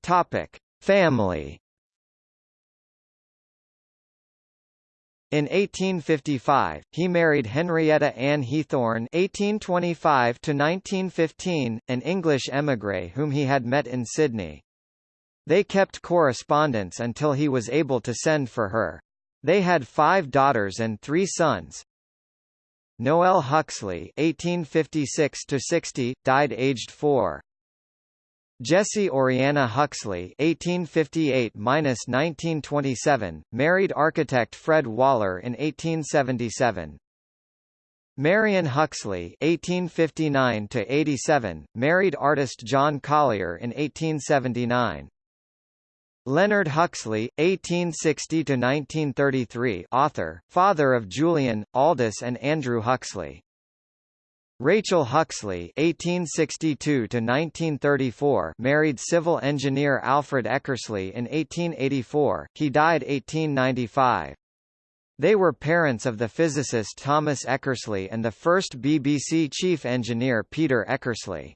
Topic: Family. In 1855, he married Henrietta Ann Heathorn (1825–1915), an English émigré whom he had met in Sydney. They kept correspondence until he was able to send for her. They had five daughters and three sons. Noel Huxley (1856–60) died aged four. Jessie Oriana Huxley (1858–1927) married architect Fred Waller in 1877. Marion Huxley (1859–87) married artist John Collier in 1879. Leonard Huxley, 1860–1933 author, father of Julian, Aldous and Andrew Huxley. Rachel Huxley (1862–1934) married civil engineer Alfred Eckersley in 1884. He died 1895. They were parents of the physicist Thomas Eckersley and the first BBC chief engineer Peter Eckersley.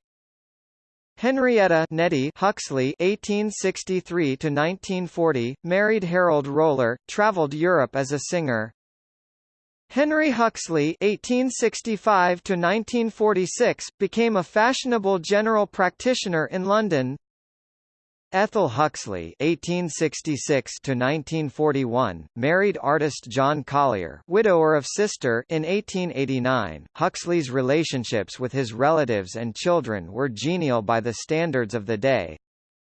Henrietta Nettie Huxley (1863–1940) married Harold Roller, travelled Europe as a singer. Henry Huxley (1865–1946) became a fashionable general practitioner in London. Ethel Huxley (1866–1941) married artist John Collier, widower of sister, in 1889. Huxley's relationships with his relatives and children were genial by the standards of the day,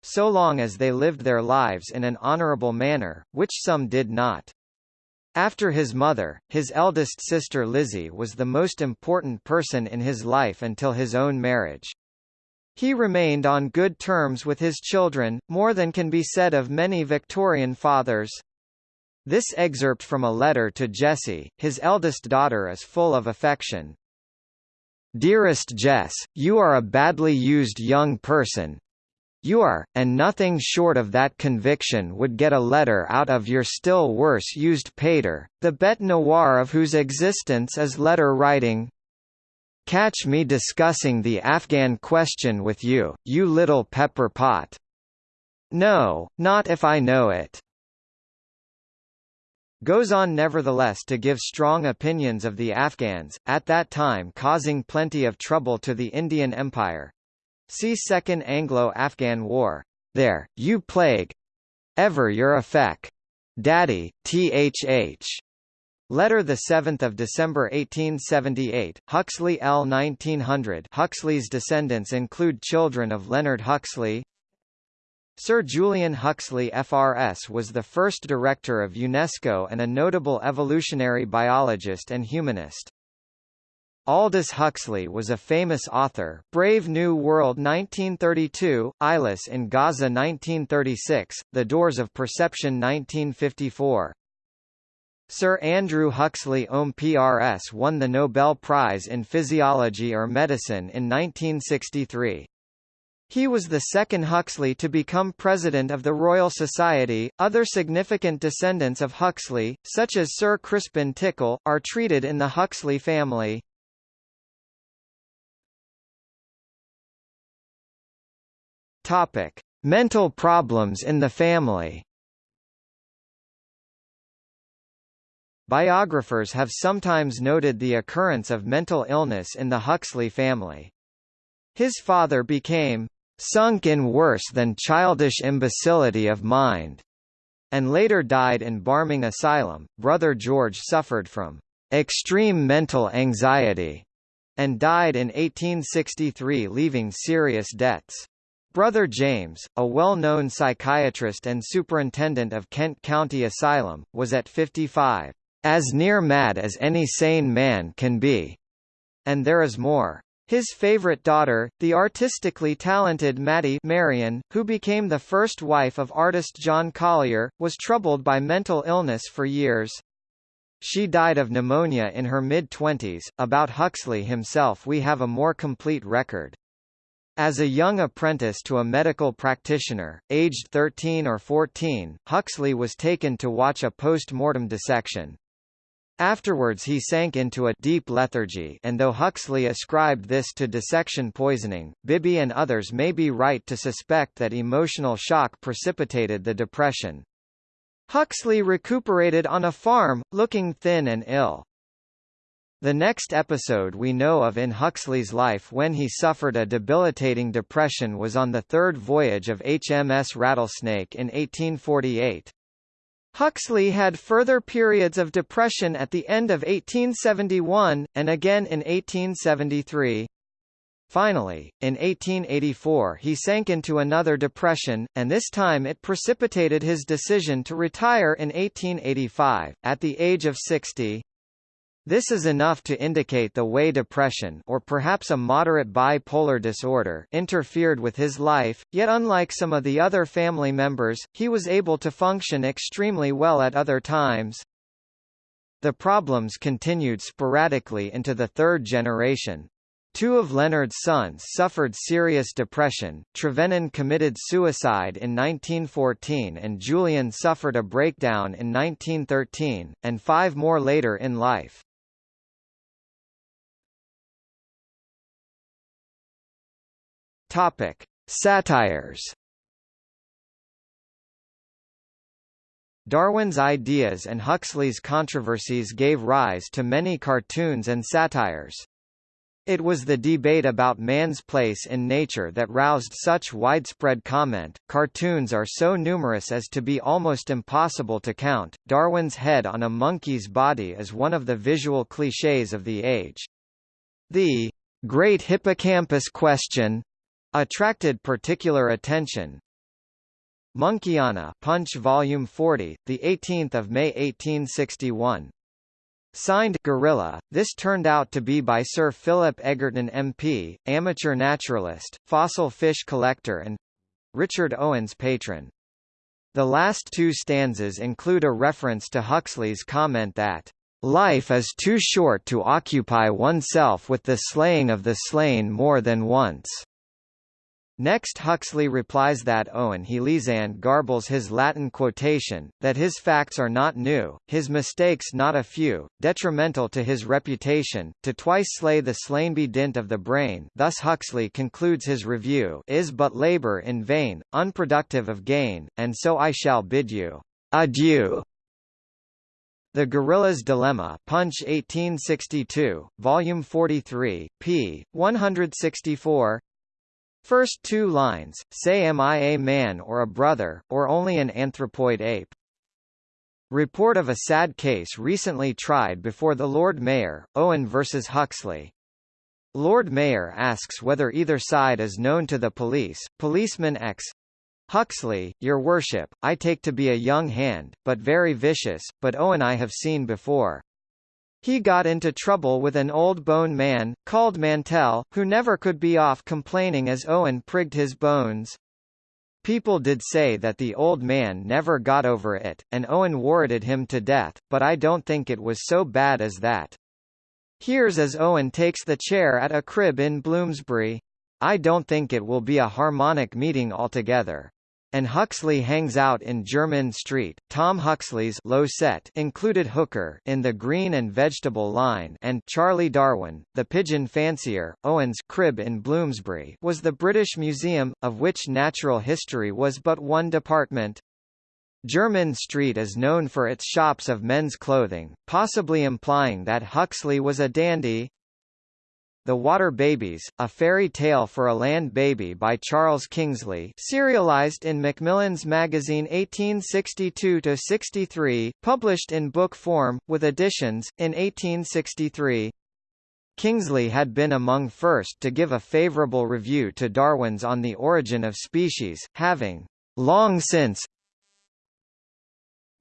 so long as they lived their lives in an honourable manner, which some did not. After his mother, his eldest sister Lizzie was the most important person in his life until his own marriage. He remained on good terms with his children, more than can be said of many Victorian fathers. This excerpt from a letter to Jessie, his eldest daughter is full of affection. Dearest Jess, you are a badly used young person, you are, and nothing short of that conviction would get a letter out of your still worse used pater, the bête noire of whose existence is letter writing. Catch me discussing the Afghan question with you, you little pepper pot. No, not if I know it. Goes on nevertheless to give strong opinions of the Afghans, at that time causing plenty of trouble to the Indian Empire, See Second Anglo-Afghan War. There, you plague. Ever your effect. Daddy, Thh. Letter 7 December 1878, Huxley L. 1900 Huxley's descendants include children of Leonard Huxley Sir Julian Huxley FRS was the first director of UNESCO and a notable evolutionary biologist and humanist. Aldous Huxley was a famous author Brave New World 1932, Eyeless in Gaza 1936, The Doors of Perception 1954. Sir Andrew Huxley OM PRS won the Nobel Prize in Physiology or Medicine in 1963. He was the second Huxley to become president of the Royal Society. Other significant descendants of Huxley, such as Sir Crispin Tickell, are treated in the Huxley family. Topic: Mental problems in the family. Biographers have sometimes noted the occurrence of mental illness in the Huxley family. His father became sunk in worse than childish imbecility of mind, and later died in Barming Asylum. Brother George suffered from extreme mental anxiety and died in 1863 leaving serious debts. Brother James, a well-known psychiatrist and superintendent of Kent County Asylum, was at 55, "...as near mad as any sane man can be." And there is more. His favorite daughter, the artistically talented Mattie Marion, who became the first wife of artist John Collier, was troubled by mental illness for years. She died of pneumonia in her mid-twenties. About Huxley himself we have a more complete record. As a young apprentice to a medical practitioner, aged 13 or 14, Huxley was taken to watch a post-mortem dissection. Afterwards he sank into a deep lethargy and though Huxley ascribed this to dissection poisoning, Bibby and others may be right to suspect that emotional shock precipitated the depression. Huxley recuperated on a farm, looking thin and ill. The next episode we know of in Huxley's life when he suffered a debilitating depression was on the third voyage of HMS Rattlesnake in 1848. Huxley had further periods of depression at the end of 1871, and again in 1873. Finally, in 1884 he sank into another depression, and this time it precipitated his decision to retire in 1885, at the age of 60. This is enough to indicate the way depression or perhaps a moderate bipolar disorder interfered with his life, yet unlike some of the other family members, he was able to function extremely well at other times. The problems continued sporadically into the third generation. Two of Leonard's sons suffered serious depression, Trevenen committed suicide in 1914 and Julian suffered a breakdown in 1913, and five more later in life. Topic: Satires. Darwin's ideas and Huxley's controversies gave rise to many cartoons and satires. It was the debate about man's place in nature that roused such widespread comment. Cartoons are so numerous as to be almost impossible to count. Darwin's head on a monkey's body is one of the visual clichés of the age. The great hippocampus question attracted particular attention. Monkeyana Punch Volume 40, the 18th of May 1861. Signed Gorilla. This turned out to be by Sir Philip Egerton MP, amateur naturalist, fossil fish collector and Richard Owen's patron. The last two stanzas include a reference to Huxley's comment that Life is too short to occupy oneself with the slaying of the slain more than once. Next Huxley replies that Owen Helisand garbles his Latin quotation, that his facts are not new, his mistakes not a few, detrimental to his reputation, to twice slay the slain be dint of the brain thus Huxley concludes his review is but labour in vain, unproductive of gain, and so I shall bid you adieu. The Gorilla's Dilemma Punch 1862, Volume 43, p. 164 First two lines, say am I a man or a brother, or only an anthropoid ape? Report of a sad case recently tried before the Lord Mayor, Owen versus Huxley. Lord Mayor asks whether either side is known to the police. Policeman X Huxley, your worship, I take to be a young hand, but very vicious, but Owen I have seen before. He got into trouble with an old bone man, called Mantell, who never could be off complaining as Owen prigged his bones. People did say that the old man never got over it, and Owen warranted him to death, but I don't think it was so bad as that. Here's as Owen takes the chair at a crib in Bloomsbury. I don't think it will be a harmonic meeting altogether and Huxley hangs out in Jermyn Street. Tom Huxley's low set included Hooker in the Green and Vegetable line and Charlie Darwin, the pigeon fancier, Owen's crib in Bloomsbury was the British Museum, of which natural history was but one department. Jermyn Street is known for its shops of men's clothing, possibly implying that Huxley was a dandy, the Water Babies, A Fairy Tale for a Land Baby by Charles Kingsley serialized in Macmillan's Magazine 1862–63, published in book form, with additions, in 1863. Kingsley had been among first to give a favorable review to Darwin's On the Origin of Species, having long since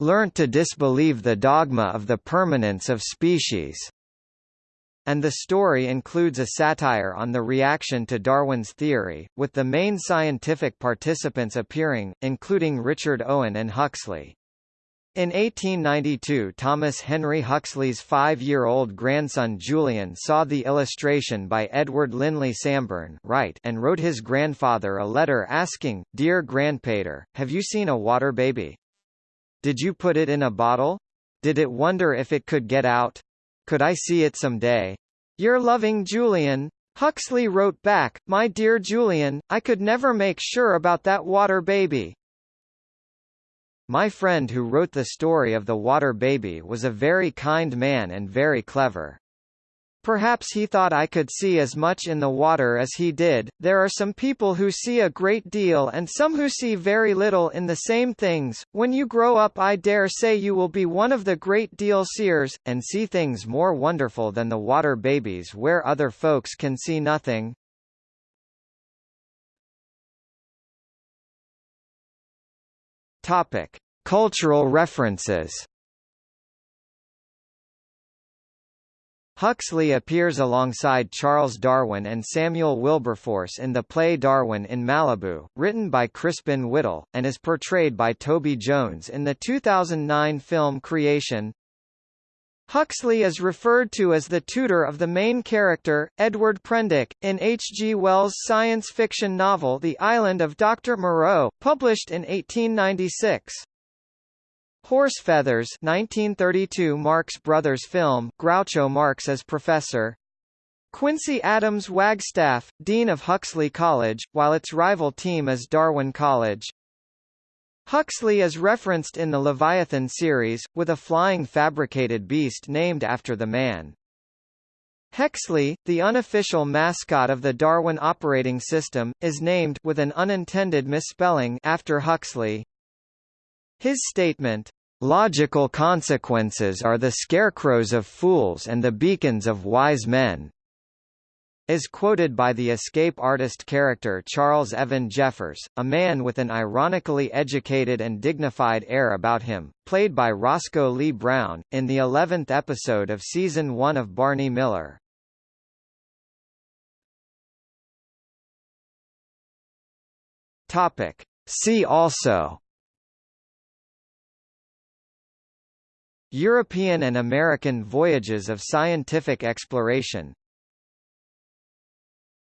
learnt to disbelieve the dogma of the permanence of species and the story includes a satire on the reaction to Darwin's theory, with the main scientific participants appearing, including Richard Owen and Huxley. In 1892 Thomas Henry Huxley's five-year-old grandson Julian saw the illustration by Edward Linley Sambourne right and wrote his grandfather a letter asking, Dear Grandpater, have you seen a water baby? Did you put it in a bottle? Did it wonder if it could get out? Could I see it some day? Your loving Julian. Huxley wrote back, My dear Julian, I could never make sure about that water baby. My friend who wrote the story of the water baby was a very kind man and very clever. Perhaps he thought I could see as much in the water as he did. There are some people who see a great deal and some who see very little in the same things. When you grow up, I dare say you will be one of the great deal seers, and see things more wonderful than the water babies where other folks can see nothing. Topic: Cultural references. Huxley appears alongside Charles Darwin and Samuel Wilberforce in the play Darwin in Malibu, written by Crispin Whittell, and is portrayed by Toby Jones in the 2009 film Creation. Huxley is referred to as the tutor of the main character, Edward Prendick, in H. G. Wells' science fiction novel The Island of Dr. Moreau, published in 1896. Horse Feathers 1932 Marx Brothers film, Groucho Marx as professor. Quincy Adams Wagstaff, Dean of Huxley College, while its rival team is Darwin College. Huxley is referenced in the Leviathan series, with a flying fabricated beast named after the man. Hexley, the unofficial mascot of the Darwin operating system, is named with an unintended misspelling after Huxley. His statement, Logical consequences are the scarecrows of fools and the beacons of wise men is quoted by the escape artist character Charles Evan Jeffers, a man with an ironically educated and dignified air about him, played by Roscoe Lee Browne, in the 11th episode of Season 1 of Barney Miller. See also European and American voyages of scientific exploration